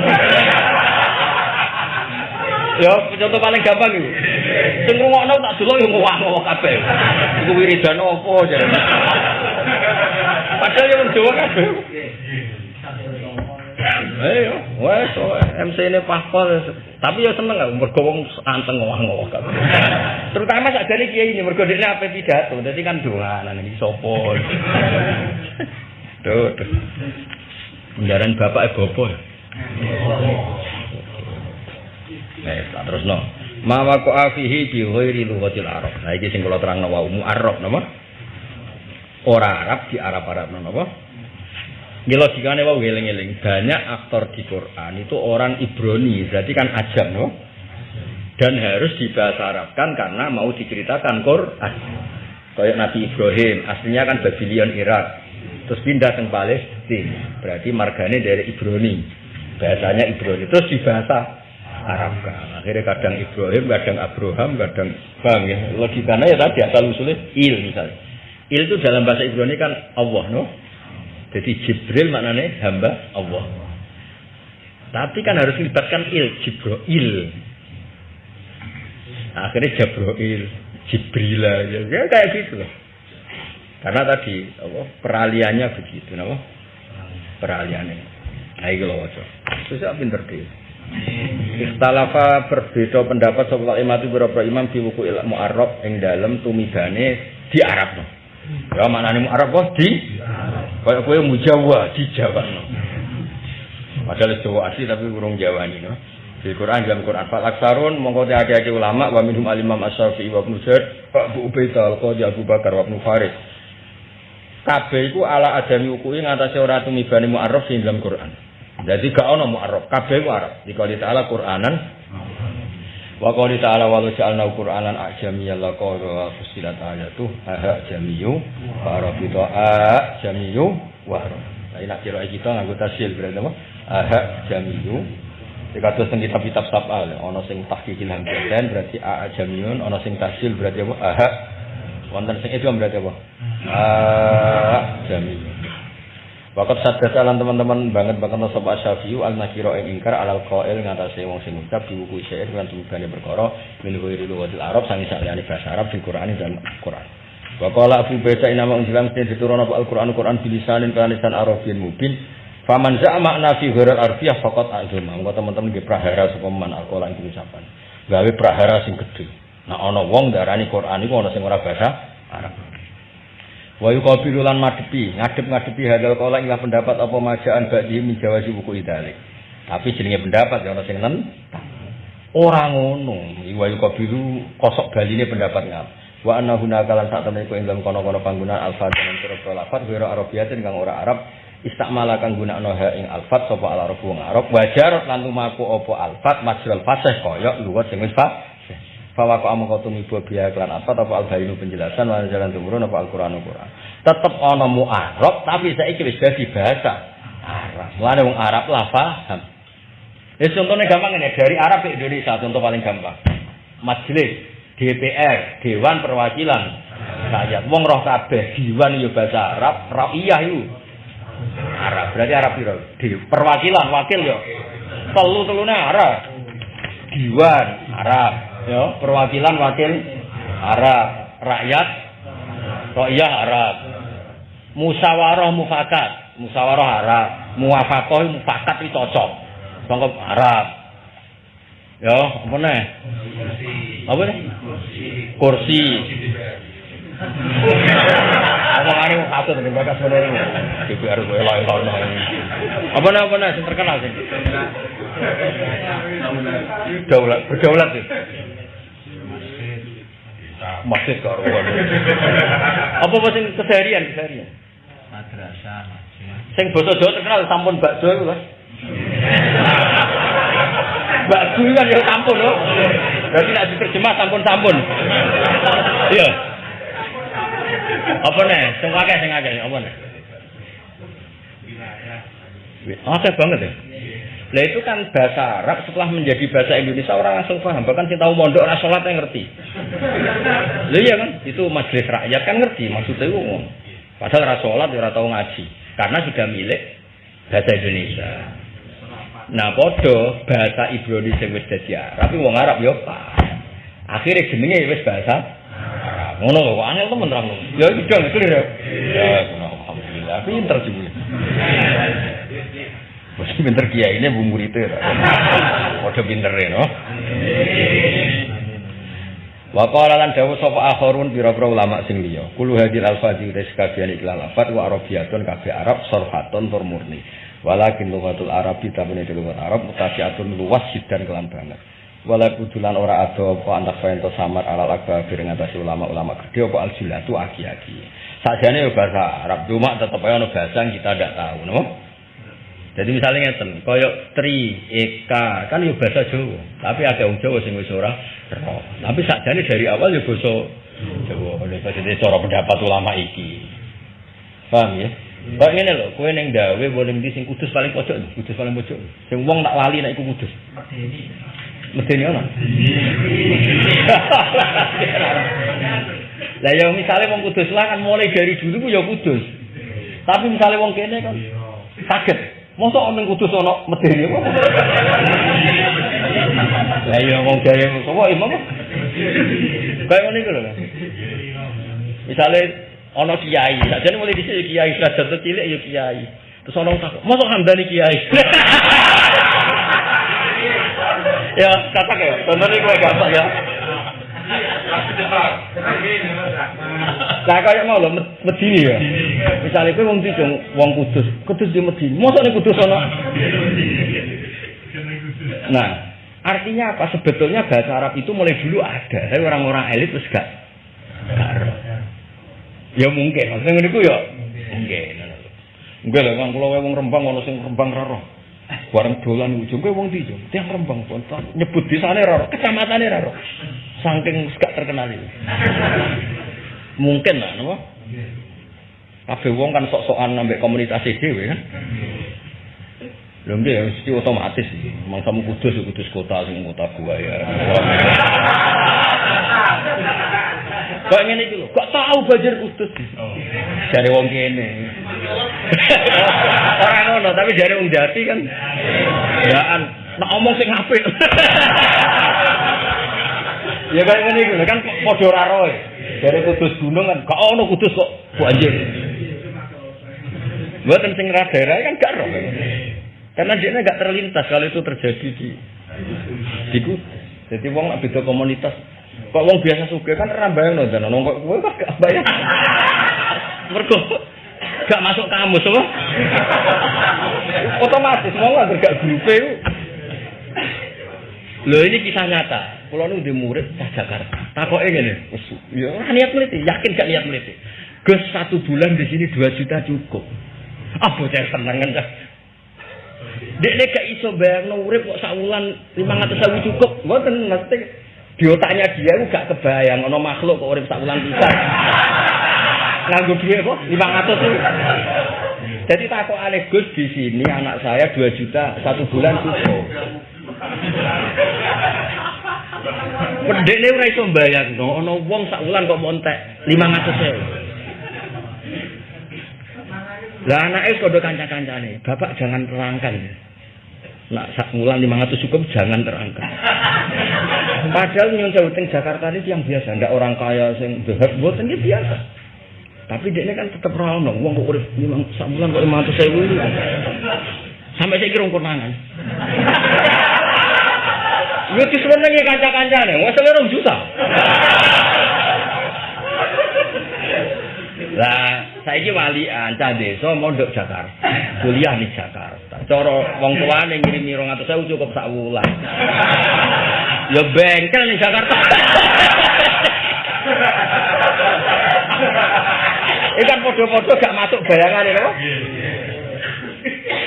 Ya, contoh paling gampang itu. Sing ngrungokno tak delok yo ngowah-ngowah kabeh. Iku wiridan opo aja. Padahal yo wong Jawa kabeh. Ayo, wes MC ini paspor, tapi ya seneng gak mergo wong anteng ngowah-ngowah kabeh. Terutama sak jane kiai ini mergo dekne ape pidato, dadi kan doanan iki sapa. Tuh. Kendaraan bapak e bobo. Tak terus no. Ma waqo afihi bi ghairi lughatil arab. Nah iki sing kula terangno wau mu'arrab napa? Ora Arab di Arab-Arab napa? Ini logikanya wau eling-eling. Banyak aktor di Quran itu orang Ibrani, berarti kan ajam no? Dan harus dibahasa Arabkan karena mau diceritakan Quran. Kayak Nabi Ibrahim, aslinya kan Babylon Irak. Terus pindah ke Palestina. Berarti marganya dari Ibrani. Bahasanya Ibrani. Terus dibahasa Arabkan. Akhirnya kadang Ibrahim, kadang Abraham, kadang Bang ya. Logikanya ya tadi asal usulnya il misalnya. Il itu dalam bahasa Ibrani kan Allah no. Jadi Jibril maknanya hamba Allah. Tapi kan harus melibatkan il, Jibril. Akhirnya Jabroil, Jibrila, ya, ya kayak gitu loh. Karena tadi apa, peraliannya begitu, apa? Peraliannya. Nah, itu loh, Susah pinter dia. Ikhtalafa berbeda pendapat soal imam itu beberapa imam di buku ilmu Arab yang dalam tumidane di Arab. Ya mana nih Arab kok di? Kayak kue mujawa di Jawa. Padahal Jawa asli tapi kurang Jawa ini. No? Di Quran dalam Quran Fal aksarun mongko ada-ada ulama wa minhum alimam wa Ibnu wa Abu Ubaidah al-Qadi Abu Bakar wa Ibnu Farid. Kabeh ala adami ukui ngatasi ora tumibane mu'arraf sing dalam Quran. Jadi gak ono mu'arraf, kabeh ku Arab. Dikali ta'ala Quranan Wa qali ta'ala wa ja'alna Qur'anan ajamiyyan la qala wa fusilat ayatu aha jamiyu wa arabita ajamiyu wa arab. Nak kira kita nganggo tasil berarti apa? Aha jamiyu Dikatus teng kitab-kitab sabal, ana sing tahqiqil hamdan berarti a jamiyun, ana sing tasil berarti apa? Aha. Wonten sing itu berarti apa? A jamiyun. Wakat sadat alam teman-teman banget banget sapa Syafi'u al nakiro ing ingkar alal qail ngatasé wong sing ngucap di buku syair kan tumibane perkara min ghairi lugatil Arab sangi saliyane bahasa Arab di Quran dan Quran. Wa qala Abu Baida inama unjilam mesti diturunkan Al-Qur'an Quran bilisanin lisan Arabiyyin mubin Faman za makna fi ghairil arfiyah faqat azuma. Engko teman-teman nggih prahara sapa man alquran iki ucapan. Gawe prahara sing gedhe. Nah ana wong darani Quran iku ana sing ora bahasa Arab. Wa yuqabilu lan madepi, ngadep-ngadepi hadal kala ing pendapat apa majaan ba'di min jawazi buku idalik. Tapi jenenge pendapat ya ana sing nen. Ora ngono. Wa yuqabilu kosok baline pendapat ngap. Wa anna hunaka lan sak temene ing dalam kono-kono panggunaan alfa dan pira lafat ora arabiyatin kang ora Arab istakmala kang gunakno ha ing alfat sapa al arab wong arab wajar lan lumaku apa alfat majral fasih kaya luwat sing wis Fawa kok amung kotu mibo biya klan apa apa al bayinu penjelasan lan jalan tumurun apa al Quran Quran. Tetep ana mu Arab tapi saiki wis dadi bahasa Arab. Mulane wong Arab lah paham. Ya contohnya gampang ini dari Arab ke Indonesia contoh paling gampang. Majelis DPR Dewan Perwakilan rakyat wong roh kabeh diwan yo bahasa Arab, rakyat itu Arab. Berarti Arab piro? Di perwakilan wakil yo. Telu telune Arab. Diwan Arab. Yo, perwakilan wakil Arab. Rakyat Rakyat Arab. Musawarah mufakat. Musawarah Arab. Muwafakoh mufakat itu cocok. Bangkop Arab. Yo, apa nih? Apa nih? Kursi. Omongane wong katut ning iki. DPR kowe elok elok Apa nek apa nek sing terkenal sing. Daulat, berdaulat sih. Masjid karo. [laughs] Apa apa sing keseharian keseharian? Madrasah. Sing basa Jawa terkenal sampun bakso iku lho. Bakso kan ya sampun lho. Berarti nek diterjemah sampun-sampun. Iya. Apa nih? Sing akeh sing akeh apa nih? Oke banget ya. Lah itu kan bahasa Arab setelah menjadi bahasa Indonesia orang langsung paham. Bahkan kita tahu mondok ora salat yang ngerti. [laughs] Lah iya kan? Itu majelis rakyat kan ngerti maksudnya itu. Padahal ora salat ora tahu ngaji karena sudah milik bahasa Indonesia. Nah, podo bahasa Ibrani sing wis dadi Arab, wong Arab yo paham. Akhirnya jenenge wis bahasa Ngono kok aneh temen ra Ya iki dong clear ya. Ya alhamdulillah pinter juga. Wis pinter kiai ini bu murid e. [laughs] Padha pinter no. Wa qala lan dawuh sapa akharun pira-pira ulama sing liya. Kulo hadil alfadhi tes kabiyan ikhlas lafat wa arabiyatun kabeh Arab sarfatun tur murni. Walakin lughatul Arabi tapi nek lughat Arab mutasiatun luas sidan kelan banget. wala kudulan ora ada apa antak fento samar alal akbabir ngatasi ulama-ulama gede apa aljilatu aki-aki sajane bahasa Arab cuma tetep aja bahasa yang kita tidak tahu no? Jadi misalnya ngeten koyo tri eka kan ya bahasa Jawa tapi ada wong Jawa sing wis ora tapi sajane dari awal ya bahasa Jawa oleh jadi cara pendapat ulama iki paham ya Kok ngene lho, kowe ning dawe boleh ndi sing kudus paling pojok, kudus paling pojok. Sing wong tak lali nek iku kudus. Medeni ono. Lah ya misale wong kudus lah kan mulai dari dulu ku ya kudus. Tapi misale wong kene kan saged. Mosok ono kudus ono medeni apa? Lah ya wong gawe sapa imam? Kayak ngene iku lho. Misale ono kiai, sakjane mulai dhisik kiai, derajat cilik ya kiai. Terus ono tak, mosok hamdani kiai. [laughs] ya kata ya contohnya gue gampang ya Lah kaya mau lho Medini ya. Misale kowe wong Tidung, wong Kudus, Kudus di Medini. Mosok ning Kudus ana. Nah, artinya apa? Sebetulnya bahasa Arab itu mulai dulu ada, tapi orang-orang elit terus gak. Ya mungkin, maksudnya ngene ya mungkin. Enggak lah, kan kalau wong Rembang ono sing Rembang ra roh. Bareng dolan ujung kowe wong ndi, Jung? Tiang Rembang pun nyebut desane ra roh, kecamatane ra roh. Saking gak terkenal itu. Mungkin lah, napa? Kabeh wong kan sok-sokan nambah komunitas dhewe kan. Lho nggih ya mesti otomatis. Mangsamu kudus ya kudus kota sing kota gua ya. Kok ngene iki lho, kok tahu banjir kudus. Jare wong kene. Ora ngono, tapi jare wong jati kan. Yaan, nak omong sing apik. Ya kayak ngene kan padha ora roe. Jare kudus gunung kan gak ono kudus kok banjir. Buatan sing ra daerah kan gak roh. Karena dia nggak terlintas kalau itu terjadi di di Kudus. Jadi wong nak beda komunitas. Kok wong biasa suka kan ora bayang no dan nong kok kowe kok gak bayang. Mergo gak masuk kamus apa? Otomatis mau gak grup itu. Loh ini kisah nyata. Kalau nu di murid cah Jakarta. Takoke ngene. Wes ya ora niat meliti, yakin gak niat meliti. Gus satu bulan di sini 2 juta cukup. Ah bocah seneng kan. Dek dek gak iso bayang urip kok sak wulan 500.000 cukup. Mboten mesti di otaknya dia itu gak kebayang ono makhluk kok urip sak wulan pisan. Nganggo duit kok 500 itu. Jadi takut aneh Gus di sini anak saya 2 juta satu bulan cukup. Pendek ini ora iso bayang no, ono wong sak wulan kok montek 500 Lah anake padha kanca-kancane, Bapak jangan terangkan. Nak sak wulan 500 cukup jangan terangkan. Padahal nyun sewu Jakarta ini yang biasa, ndak orang kaya sing dahar mboten iki biasa. Tapi dia kan tetap rawon, wong kok urip sak bulan kok 500 sewu. Sampai saya kira konangan. Yo disenengi kanca-kancane, wes selera juta. Lah, saiki walian cah desa mondok Jakarta. Kuliah di Jakarta. Cara wong tuane ngirimi 200.000 cukup sak wulan. Ya bengkel ning Jakarta. Ini kan podo-podo gak masuk bayangan ini, loh.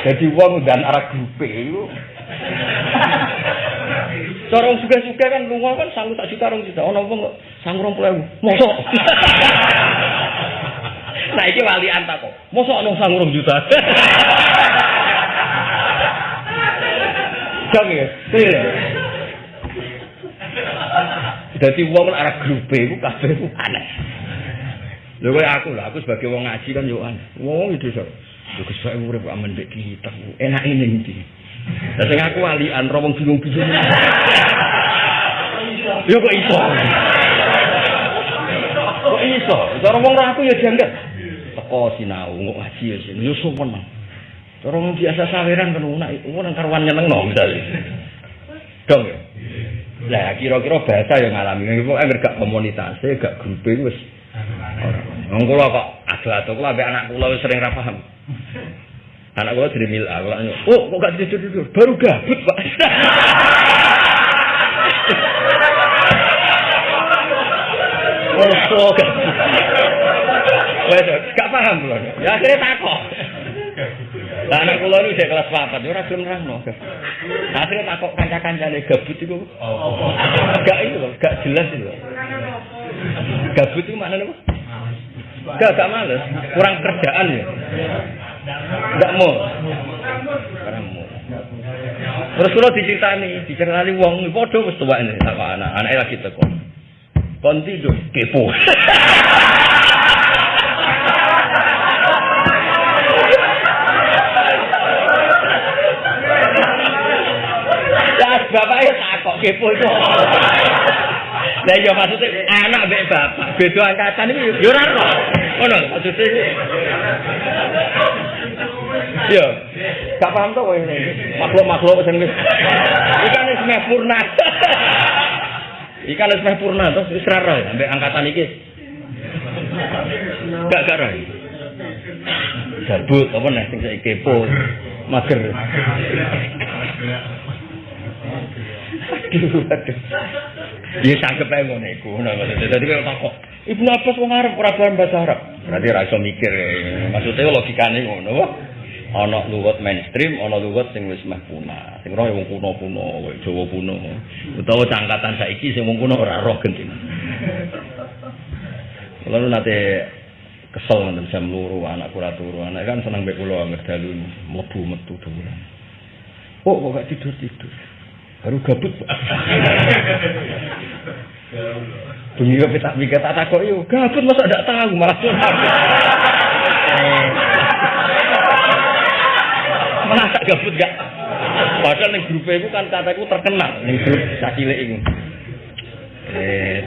Jadi wong dan arah grupe itu. Cara wong suga-suga kan lunga kan sanggup sak juta rong juta. Ono wong kok sanggup 20.000. Mosok. [laughs] Nah iki walian tak kok. Mosok ono sanggup rong juta. [laughs] Jong ya. Dadi wong arah grupe iku kabeh aneh. Lho kowe aku lah, aku sebagai wong ngaji kan yo aneh. Wong itu so. Lho Pak urip amen mbek kita. Enak ini iki. Lah sing aku walian ro wong bingung-bingung. Yo kok iso. Kok iso? Cara wong ra aku ya dianggap. Teko sinau kok ngaji ya sini. Yo sopan. Cara wong biasa saweran kan ora ora karuan nyenengno misale. Dong ya. Lah kira-kira bahasa yang ngalami kok anggere gak komunitas, gak grup wis Wong kula kok ado-ado kula ambek anak kula wis sering ra paham. Anak kula jadi mil aku lak oh kok gak tidur-tidur, baru gabut, Pak. Oh, gak. Wes gak paham kula. Ya akhirnya takok. Lah anak kula ini udah kelas 4, ora gelem nerangno. Akhirnya takok kanca-kancane gabut iku. Gak itu loh, gak jelas itu loh. Gabut itu maknanya apa? Gak, gak males. Kurang kerjaan ya. Kurang mau. Terus kalau diceritani, diceritani wong podo wis ini sama anak, anaknya lagi teko. Kon tidur kepo. Bapaknya takok kepo itu. Lah iya maksudnya anak mbek bapak beda angkatan iki yo ora ora. Ngono maksudnya. Iya. Gak paham kowe ini. Makhluk-makhluk sing wis iki kan wis meh purna. Ikan wis meh purna [laughs] terus wis ra ambek angkatan iki. Gak gak roh. Gabut apa nih sing saiki kepo. Mager. Aduh, aduh. Ya sangkep ae ngono iku. Nah, dadi kok takok. Ibnu Abbas wong Arab ora paham bahasa Arab. Berarti ra iso mikir. Maksudnya logikane ngono. Ana luwet mainstream, ana luwet sing wis meh punah. Sing roh ya wong kuno-kuno, kowe Jawa kuno. Utawa cangkatan saiki sing wong kuno ora roh genti. Lalu nate kesel nonton jam luru anak kura turu anak kan senang mbek kula ngerdalu mlebu metu dolan. Oh kok gak tidur tidur. Baru gabut. [laughs] Bunyi kopi tak mikir tak takut yuk gabut masa tidak tahu malah tak gabut gak? Padahal ning grup itu kan kataku terkenal. Ning grup cacile ini eh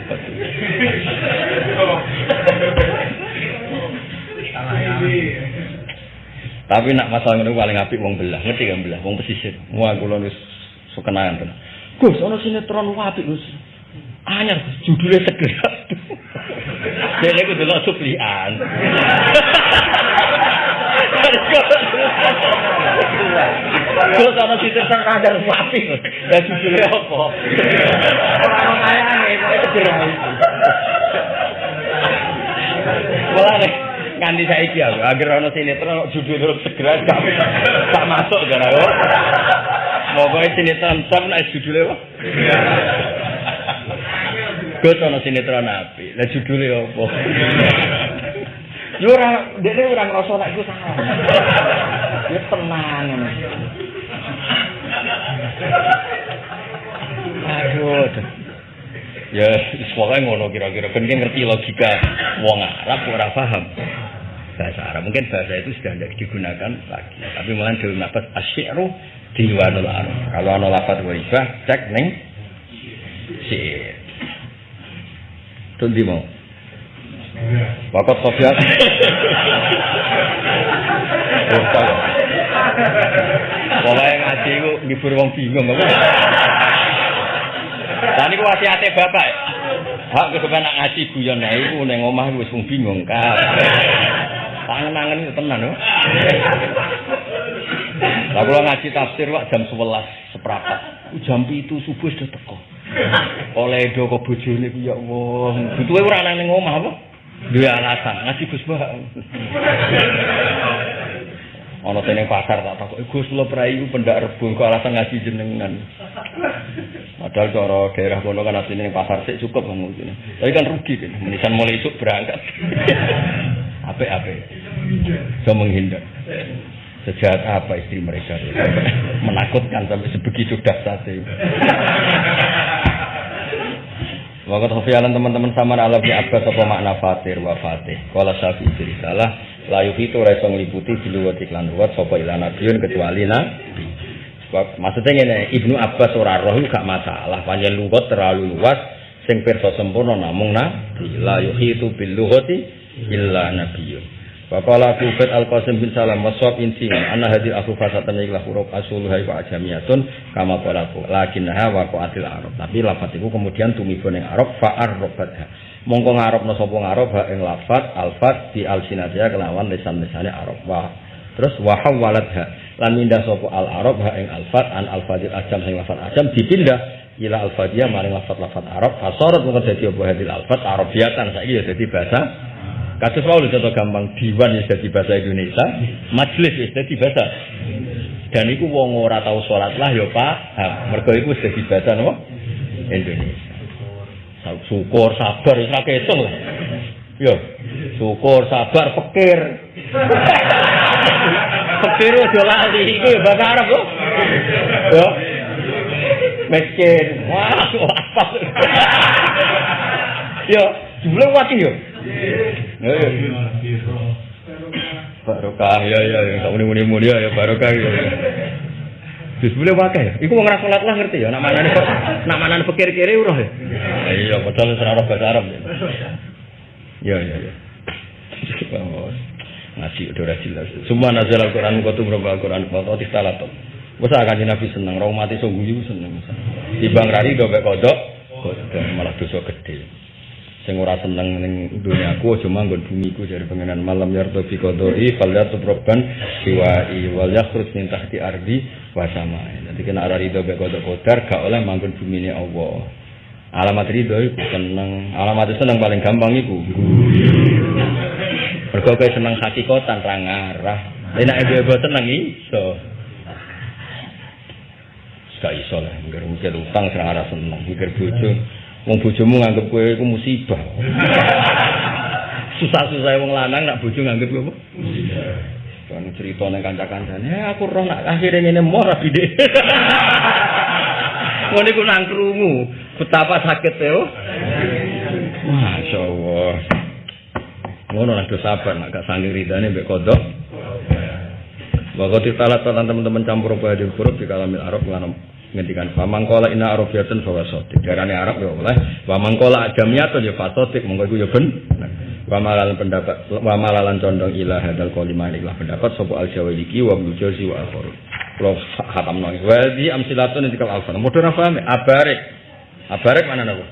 tapi nak masalah ini paling apik wong belah. Ngerti kan belah? Wong pesisir. Wah kula wis sukenayan tenan. Gus ana sinetron apik Gus. Anyar judulnya segera. Dene ku delok suplian. Terus ana situ sang kadang wapi. Ya judule apa? Ora kayane, kok segera. Mulane nganti saiki aku agar ana sinetron judul segera gak gak masuk kan aku. Pokoke sinetron sam nek judule apa? Gus ana sinetron api. Lah judule apa? Yo ora dekne ora ngrasa nek iku salah. Ya tenang ngono. Aduh. Ya, pokoknya ngono kira-kira. Dia ngerti logika wong Arab ora paham bahasa Arab. Mungkin bahasa itu sudah tidak digunakan lagi. Tapi malah dalam nafas asyiru diwanul Arab. Kalau ana lafaz waribah, cek ning syair. Tundi mau. Wakot Sofiat. Pokoknya ngaji itu ngibur wong bingung. Apa? Dan itu wasiatnya bapak. Hak kesukaan nak ngaji guyon ya itu neng omah wis wong bingung kan. Tangan-tangan itu tenan loh. Lah kula ngaji tafsir wak jam 11 seprapat. Jam itu subuh sudah teko. Oleh do kok bojone ku ya Allah. Butuhe ora nang ning omah apa? Duwe alasan ngaji Gus Bah. Ana tene pasar tak takok Gus kula prai ku pendak rebo kok alasan ngaji jenengan. Padahal cara daerah kono kan asline pasar sik cukup kan mungkin. Tapi kan rugi kan. Menisan mulai isuk berangkat. [laughs] Apik-apik. So menghindar. Sejahat apa istri mereka [laughs] menakutkan sampai sebegitu dahsyatnya. [laughs] Waktu Sofianan teman-teman sama alam di Abbas apa makna fatir wa fatih. Kalau syafi jadi salah, layu itu rasa ngeliputi di luar iklan luar sopo ilan nabiun kecuali nabi. Sebab maksudnya ini Ibnu Abbas ora roh gak masalah, panjang lugat terlalu luas, sing pirsa sempurna namung nabi. Layu itu bil lughati illa nabiyun. Faqala Kubet Al-Qasim bin Salam wasab insi anna hadil aku fasatan ikhlas huruf asuluhai wa ajamiyatun kama qalaku lakinnaha waqa'atil arab. Tapi lafat itu kemudian tumibo ning arab fa'ar robatha mongko ngarepno sapa ngarep ha ing lafat alfat di alsinatia kelawan lisan-lisane arab. Wa terus wa hawalatha lan mindah sapa al arab ha ing alfat an alfadil ajam sing lafat ajam dipindah ila alfadiyah maring lafat-lafat arab. Fasorat mongko dadi apa hadil alfat arabiyatan saiki ya dadi bahasa Kasus mau contoh gampang diwan ya jadi bahasa Indonesia, majelis ya jadi bahasa. Dan itu wong ora tahu sholat lah ya pak, mereka itu jadi bahasa no Indonesia. Syukur sabar itu ketung lah. Yo, syukur sabar pikir. Pikir udah lali, ya bahasa Arab kok. Yo, miskin, wah, apa? [laughs] Yo, jumlah wati yo. Barokah ya ya ya tak muni muni ya barokah ya. Bismillah wae ya. Iku wong ra salat lah ngerti ya. Nak manane nak manane pikir kiri uroh ya. Iya padahal ora ora bahasa Arab. Ya ya ya. Ngaji udah ora jelas. Semua nazal Al-Qur'an kok tumrap Al-Qur'an kok istalatum. Wes akan Nabi seneng, mati sungguh seneng. Timbang rari do mek kodok malah dosa gede. Sing ora seneng ning dunyaku aja manggon bumiku jare pengenan malam yardo bi qadai fal yatub robban siwai wal yakhruj min tahti ardi wa samai. Dadi kena ora rido be qadar qadar gak oleh manggon bumine Allah. Alamat rido iku seneng, alamat seneng paling gampang iku. Mergo kowe seneng hakikatan ra ngarah. Nek ibu seneng iso. Gak iso lah, mikir utang serang arah seneng, mikir bojo. Wong bojomu nganggep kowe iku musibah. Susah-susah wong lanang nak bojo nganggep kowe? Musibah. Kan cerita ning kanca-kancane, eh, aku roh nak akhire ngene mor bide. [laughs] Ngono iku nang krungu, betapa sakit ya. Masya Allah. Ngono lah do sabar nak gak saking ridane mbek kodok. Wa qad talat teman-teman campur bahadil huruf di kalamil Arab lan ngendikan famang kola ina arabiyatun bahwa sotik darane Arab ya oleh wa mangkola ajamiyatun ya fasotik monggo iku ya ben. Wa malalan pendapat wa malalan condong ilah hadal kalimah ilah pendapat sapa al jawaliki wa jawzi wa akhir lo khatam nang wa di amsilatun dikal alfan modho ra paham abarek. Abarek mana napa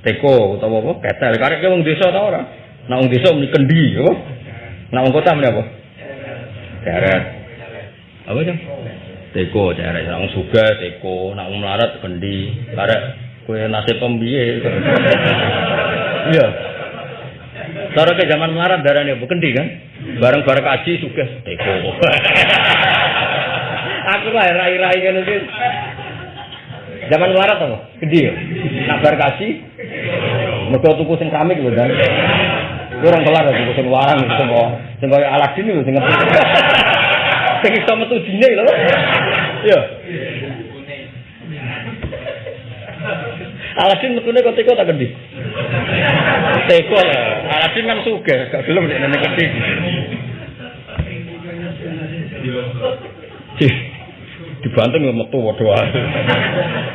teko utawa apa? Ketel. Karek wong desa ta ora? Nek wong desa muni kendi apa? Nek wong kota muni apa? Deret apa jam teko jarek nang suga teko. Nang melarat kendi. Karek kue nasib pembiye. Iya. Cara ke zaman melarat darahnya bu kendi kan? Bareng bareng kaji suga teko. [laughs] Aku lah rai rai kan itu zaman melarat apa? Kendi ya? Nak bareng kaji mereka tuku sing keramik lho kan kurang kelar tuku sing warang sing kok sing kaya Aladin lho sing ngerti [laughs] sing iso metu dine lho. Iya. Aladin metune kok teko tak kendi. Teko lah. Aladin kan sugih, gak gelem nek nene kendi. Dibanteng yo metu wae.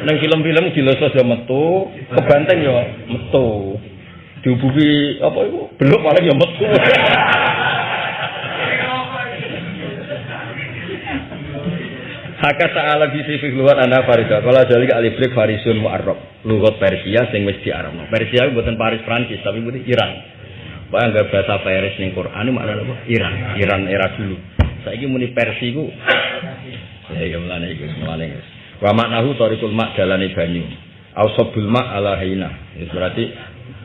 Nang film-film dilosos yo metu, kebanteng yo metu. Dihubungi apa itu? Belum paling yo metu. Haka ta'ala bisi fi luar anda farisa. Kalau jadi alif lik farisun mu'arrab. Lugat Persia sing wis diarabno. Persia buatan Paris Prancis tapi bukan Iran. Pak anggap bahasa Paris ning Quran maknane apa? Iran. Iran era dulu. Saiki muni Persia ku ya ya mulane iku mulane. Wa maknahu tariqul mak dalane banyu. Ausabul mak ala haina. Ya berarti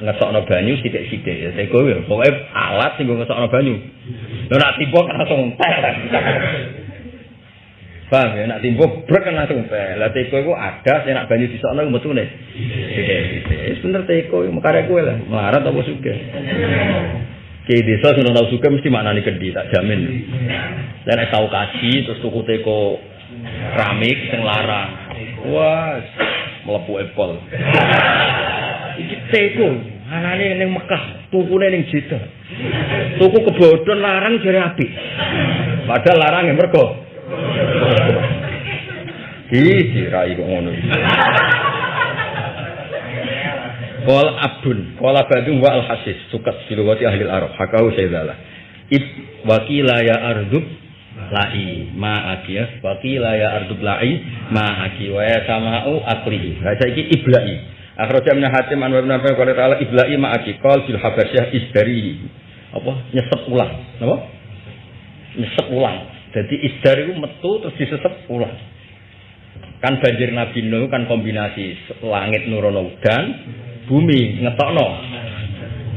ngesokno banyu sithik-sithik ya. Ya pokoke alat sing ngesokno banyu. Lha nak tiba langsung. Paham ya, nak timbo brek kan langsung teh. Lah teko iku ada sing nak banyu disokno metune. Wis bener teko mekare kowe lah, melarat apa sugih. Ki desa sing tau sugih mesti maknane gedhi, tak jamin. Lah nek tau kaji terus tuku teko keramik sing larang. Wah, mlebu epol. Iki teko anane ning Mekah, tukune ning Jeddah. Tuku kebodhon larang jare apik. Padahal larang ya mergo Iki rai kok ngono. Qol abun, qala ba'du wa al hasis sukat silawati ahli arab hakau sayyidalah. Ib wakila ya ardub lai ma akiyah wakila ya ardub lai ma aki wa ya sama'u akli. Ha saiki iblai. Akhraja min hatim an wa ibn Affan qala ta'ala iblai ma aki qol fil habasyah isdari. Apa? Nyesep ulang. Napa? Nyesep ulang. Jadi isdar itu metu terus disesep ulang. Kan banjir Nabi Nuh kan kombinasi langit nurono udan, bumi ngetokno.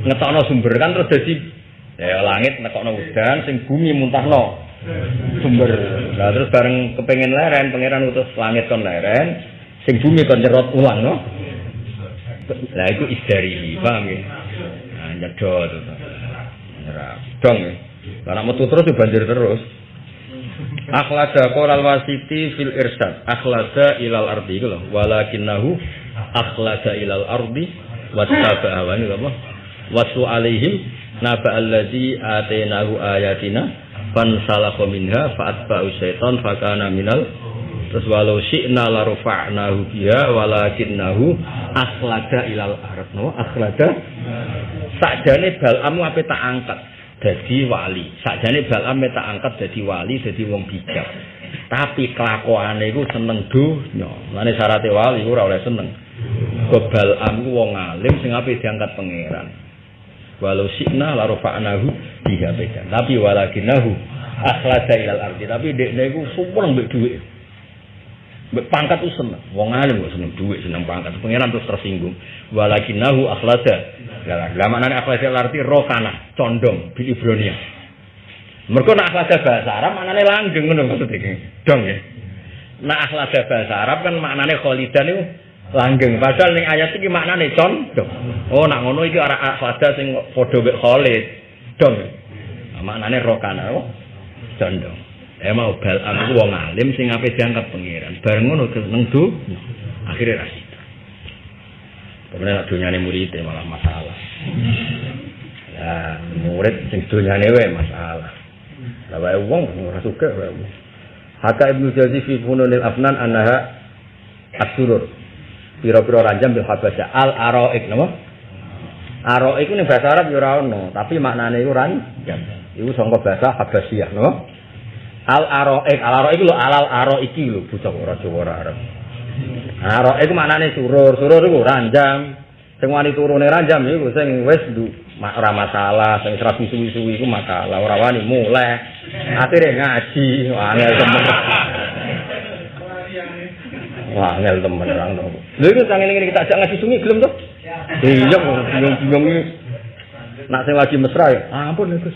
Ngetokno sumber kan terus jadi ya langit ngetokno udan, sing bumi muntahno sumber. Nah terus bareng kepengen leren, pangeran utus langit kon leren, sing bumi kon nyerot ulang no. Lah itu isdari, paham ya? Nah, nyedot. Nyerap. Dong ya. Karena metu terus ya banjir terus. Akhlada qolal wasiti fil irsad. Akhlada ilal ardi itu loh. Walakinnahu akhlada ilal ardi wattaba awani apa? Wasu alaihim naba alladzi atainahu ayatina fan salakha minha fa'atba'u syaitan fakana minal. Terus walau syi'na la rafa'nahu biha walakinnahu akhlada ilal ard no akhlada? Sakjane balamu ape tak angkat dadi wali. Sakjane Balam tak angkat dadi wali, dadi wong bijak. Tapi kelakuane iku seneng donya. Mane syaratnya wali ora oleh seneng. Kok Balam ku wong alim sing diangkat pangeran. Walau sikna la rafa'nahu biha beda. Tapi walakinahu akhlada ilal ardi. Tapi dekne iku sumpung mbek dhuwit. Pangkat ku seneng. Wong alim kok seneng dhuwit, seneng pangkat. Pangeran terus tersinggung. Walakinahu akhlada. Lah maknane akhlada ilal ardi rokana, condong bil Ibrania. Mergo nak akhlada bahasa Arab maknane langgeng ngono maksud. Dong ya. Nak akhlada bahasa Arab kan maknane kholidan itu langgeng. Padahal ning ayat iki maknane condong. Oh nak ngono iki ora akhlada sing padha mek Khalid. Dong. Nah, maknane rokana oh. condong. Eh mau bal aku wong alim sing ape diangkat pangeran. Bareng ngono seneng du. Akhirnya ra nak dunyane murid malah masalah. Lah, murid sing dunyane wae masalah. Lah wae wong ora suka wae. Haka Ibnu Jauzi fi Fununil Afnan annaha asurur. Piro-piro ranjam bil habasya al araik napa? Araik ning bahasa Arab ya ora ono, tapi maknane iku ranjam. Iku sangka bahasa Habasyah, napa? Al araik, al araik lho alal araiki lho bocah ora Jawa ora Arab. Araik maknane surur, surur iku ranjam. Sing wani turune ranjam iku sing wis ora masalah, sing rapi suwi-suwi iku masalah, ora wani mulai. Akhire ngaji, angel temen. Wah, angel temen orang to. Lha iku sang ngene kita ajak ngaji sungi gelem to? Iya, bingung-bingung. Nak sing lagi mesra ya. Ampun Gus.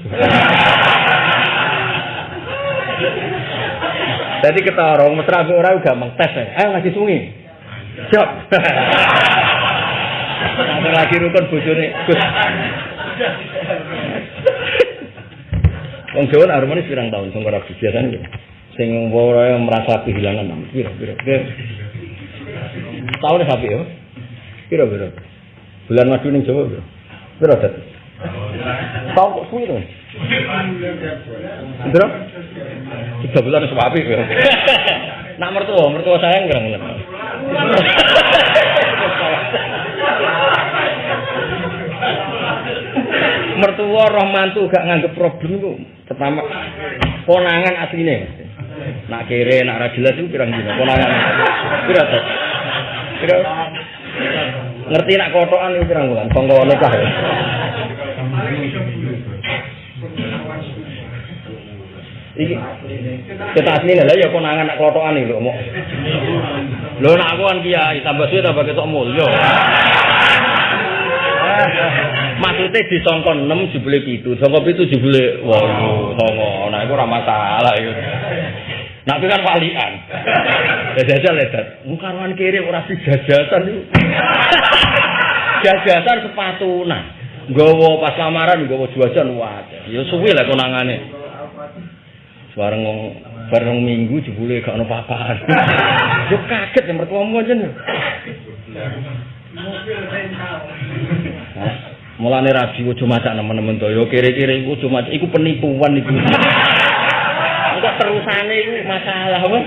Jadi kita orang mesra be ora gampang tes. Ayo ngaji sungi. Siap. Nanti lagi rukun bojone Gus. Wong Jawa harmonis pirang tahun sing ora biasane. Sing ora merasa kehilangan pira-pira. Tahun sapi ya. Pira-pira. Bulan madu ning Jawa pira? Pira? Tahun kok suwi to? Pira? Tiga bulan sapi ya. Nak mertua, mertua sayang kurang mertua roh mantu gak nganggep problem itu pertama konangan aslinya nak kere nak rajelas itu pirang dino konangan pira tuh pira? Ngerti nak kotokan itu pirang bulan? Songko nikah ya iki. Kita asli lah ya konangan nak kotokan itu mau lo nak aku kan kiai tambah suwe tambah ketok mulya. Maksudnya di songkon 6 jubile pitu songkon pitu jubile wow songo. Nah itu ramah salah itu itu kan walian. Jajal ledat mukarwan kiri orang si jajasan itu jajasan sepatu nah gowo pas lamaran gowo juajan wajar ya suwi lah konangannya bareng bareng minggu jebule gak ono papaan [laughs] yo kaget ya mertua mu aja Mulane rabi ojo macak nemen-nemen to. Yo kire-kire iku ojo macak iku penipuan iku. Engko terusane iku masalah wes.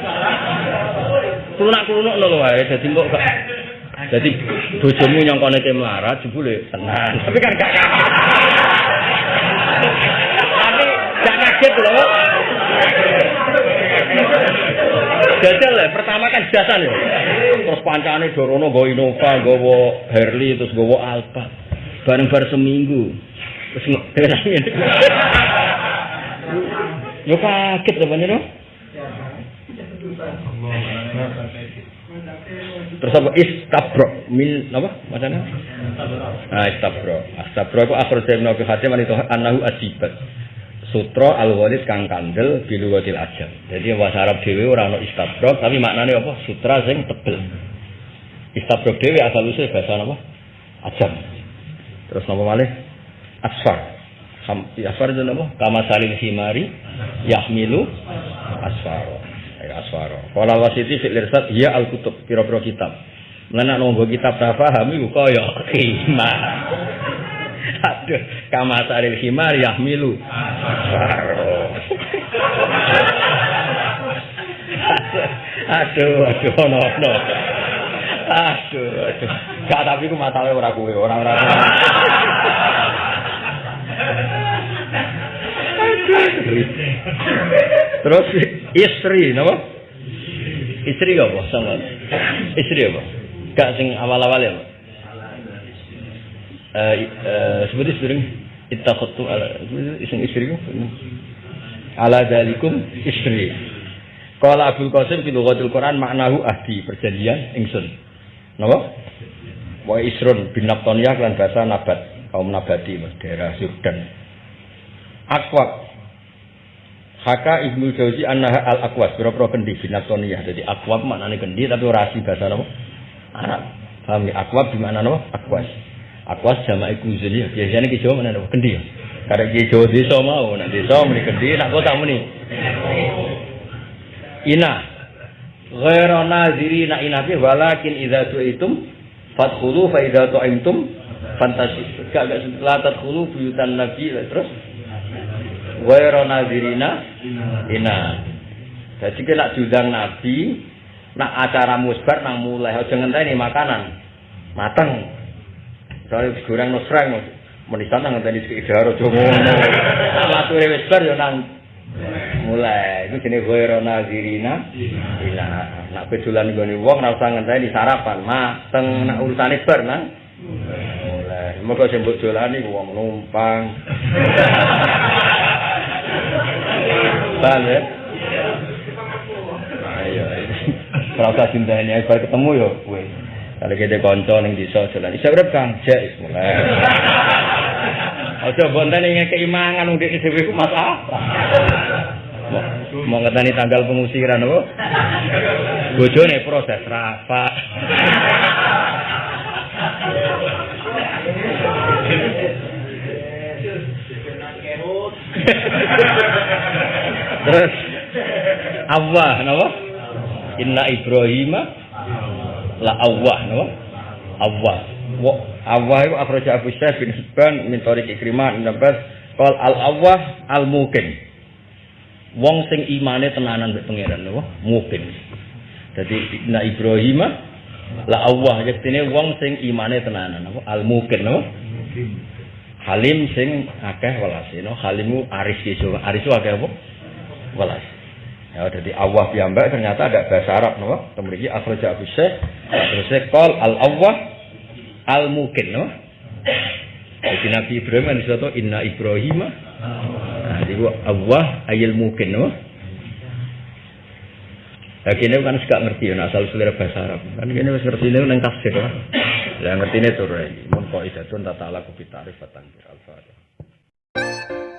Klunak-klunuk lho wae dadi kok gak Dadi bojomu nyongkone ke melarat jebule tenan. Tapi kan gak Tapi gak kaget lho. Jajal lah, pertama kan jasan ya. Terus pancane Dorono go Innova, gowo Harley, terus gowo Alfa. bareng bar seminggu. Terus ngene yo kaget to panjenengan terus apa? Istabro min apa? Macamnya ah istabro. Istabro itu akhir saya menawi hati itu anahu asibat sutra al walid kang kandel bilu wadil ajam jadi bahasa Arab dewi orang no istabro tapi maknanya apa sutra sing tebel istabro dewi asal usul bahasa apa ajam Terus napa malih? Asfar. Asfar itu napa? Kama salil himari yahmilu asfar. Ya asfar. Qala wasiti fil irsad ya al kutub pira-pira kitab. Nunggu kitab ta paham iku kaya [laughs] khimar. Aduh, kama salil himar yahmilu aduh, aduh, no, no. Aduh, aduh. Gak tapi ku masalahnya ora kuwe, ora ora. Terus istri napa? Istri apa sama? Istri apa? Gak sing awal-awal ya, Pak. Eh eh sebenarnya sering ittakhatu ala iseng istri kok. Ala dalikum istri. Qala Abdul Qasim fi lughatil Quran maknahu ahdi perjanjian ingsun. Napa? Wa isrun bin Nabtoniyah lan bahasa nabat kaum nabati daerah Yordan. Akwab Haka Ibnu Jauzi annaha al akwas pira-pira kendi bin Nabtoniyah. Jadi akwab maknane kendi tapi ora asli bahasa napa? Arab. Paham ya? Akwab di mana napa? Akwas. Akwas jamak kuzun ya. Biasanya ki Jawa mana napa? Kendi ya. Karena ki Jawa desa mau, nak desa muni kendi, nak kota muni. Ina. Ghairu nazirina ina fi walakin idza tu'itum fadkhulu fa idza tu'imtum fantasi. Gak gak la tadkhulu buyutan nabi terus ghairu nazirina ina. Jadi kita judang nabi nak acara musbar nang mulai aja ngenteni makanan mateng. Soale goreng nosreng menisan nang sekedar aja ngono. Nak mature wis yo nang mulai itu jenis ghairu nazirina ila nak pedulan nggone wong ora usah ngenteni sarapan mateng nak urusane bar nang mulai moga mbok dolani wong numpang Bale. Ayo. Ora usah dinteni bar ketemu yo kowe. Kalau kita konco ning desa jalan, isa urip Kang, jek mulai. [laughs] Aja bonten ing keimangan wong dhewe dhewe ku masalah. Mau ngetani tanggal pengusiran apa? Bojone proses rafa. [laughs] Terus Allah napa? Inna Ibrahim la Allah napa? Allah. Wa Allah itu akhraja Abu Syekh bin Hibban min Ikrimah bin Abbas al Allah al mukin. Wong sing imane tenanan mbek pangeran napa? Mukin. Dadi Inna Ibrahim la Allah yektine wong sing imane tenanan napa? Al mukin napa? Halim sing akeh welase no halimu aris iso aris akeh apa? Welas. Ya jadi Allah piyambak ternyata ada bahasa Arab no. Kemudian akhraja Abu Syekh terus qol al Allah al mukin no. Jadi Nabi Ibrahim kan disatu inna Ibrahim nah, jadi Allah ayil mukin no. Nah, kini kan suka ngerti ya, asal selera bahasa Arab. Kan kini wis ngerti ini nang tafsir. ya. Lah ngerti ini turun. Mun kok idatun tata ala kubitarif batang al-fatihah.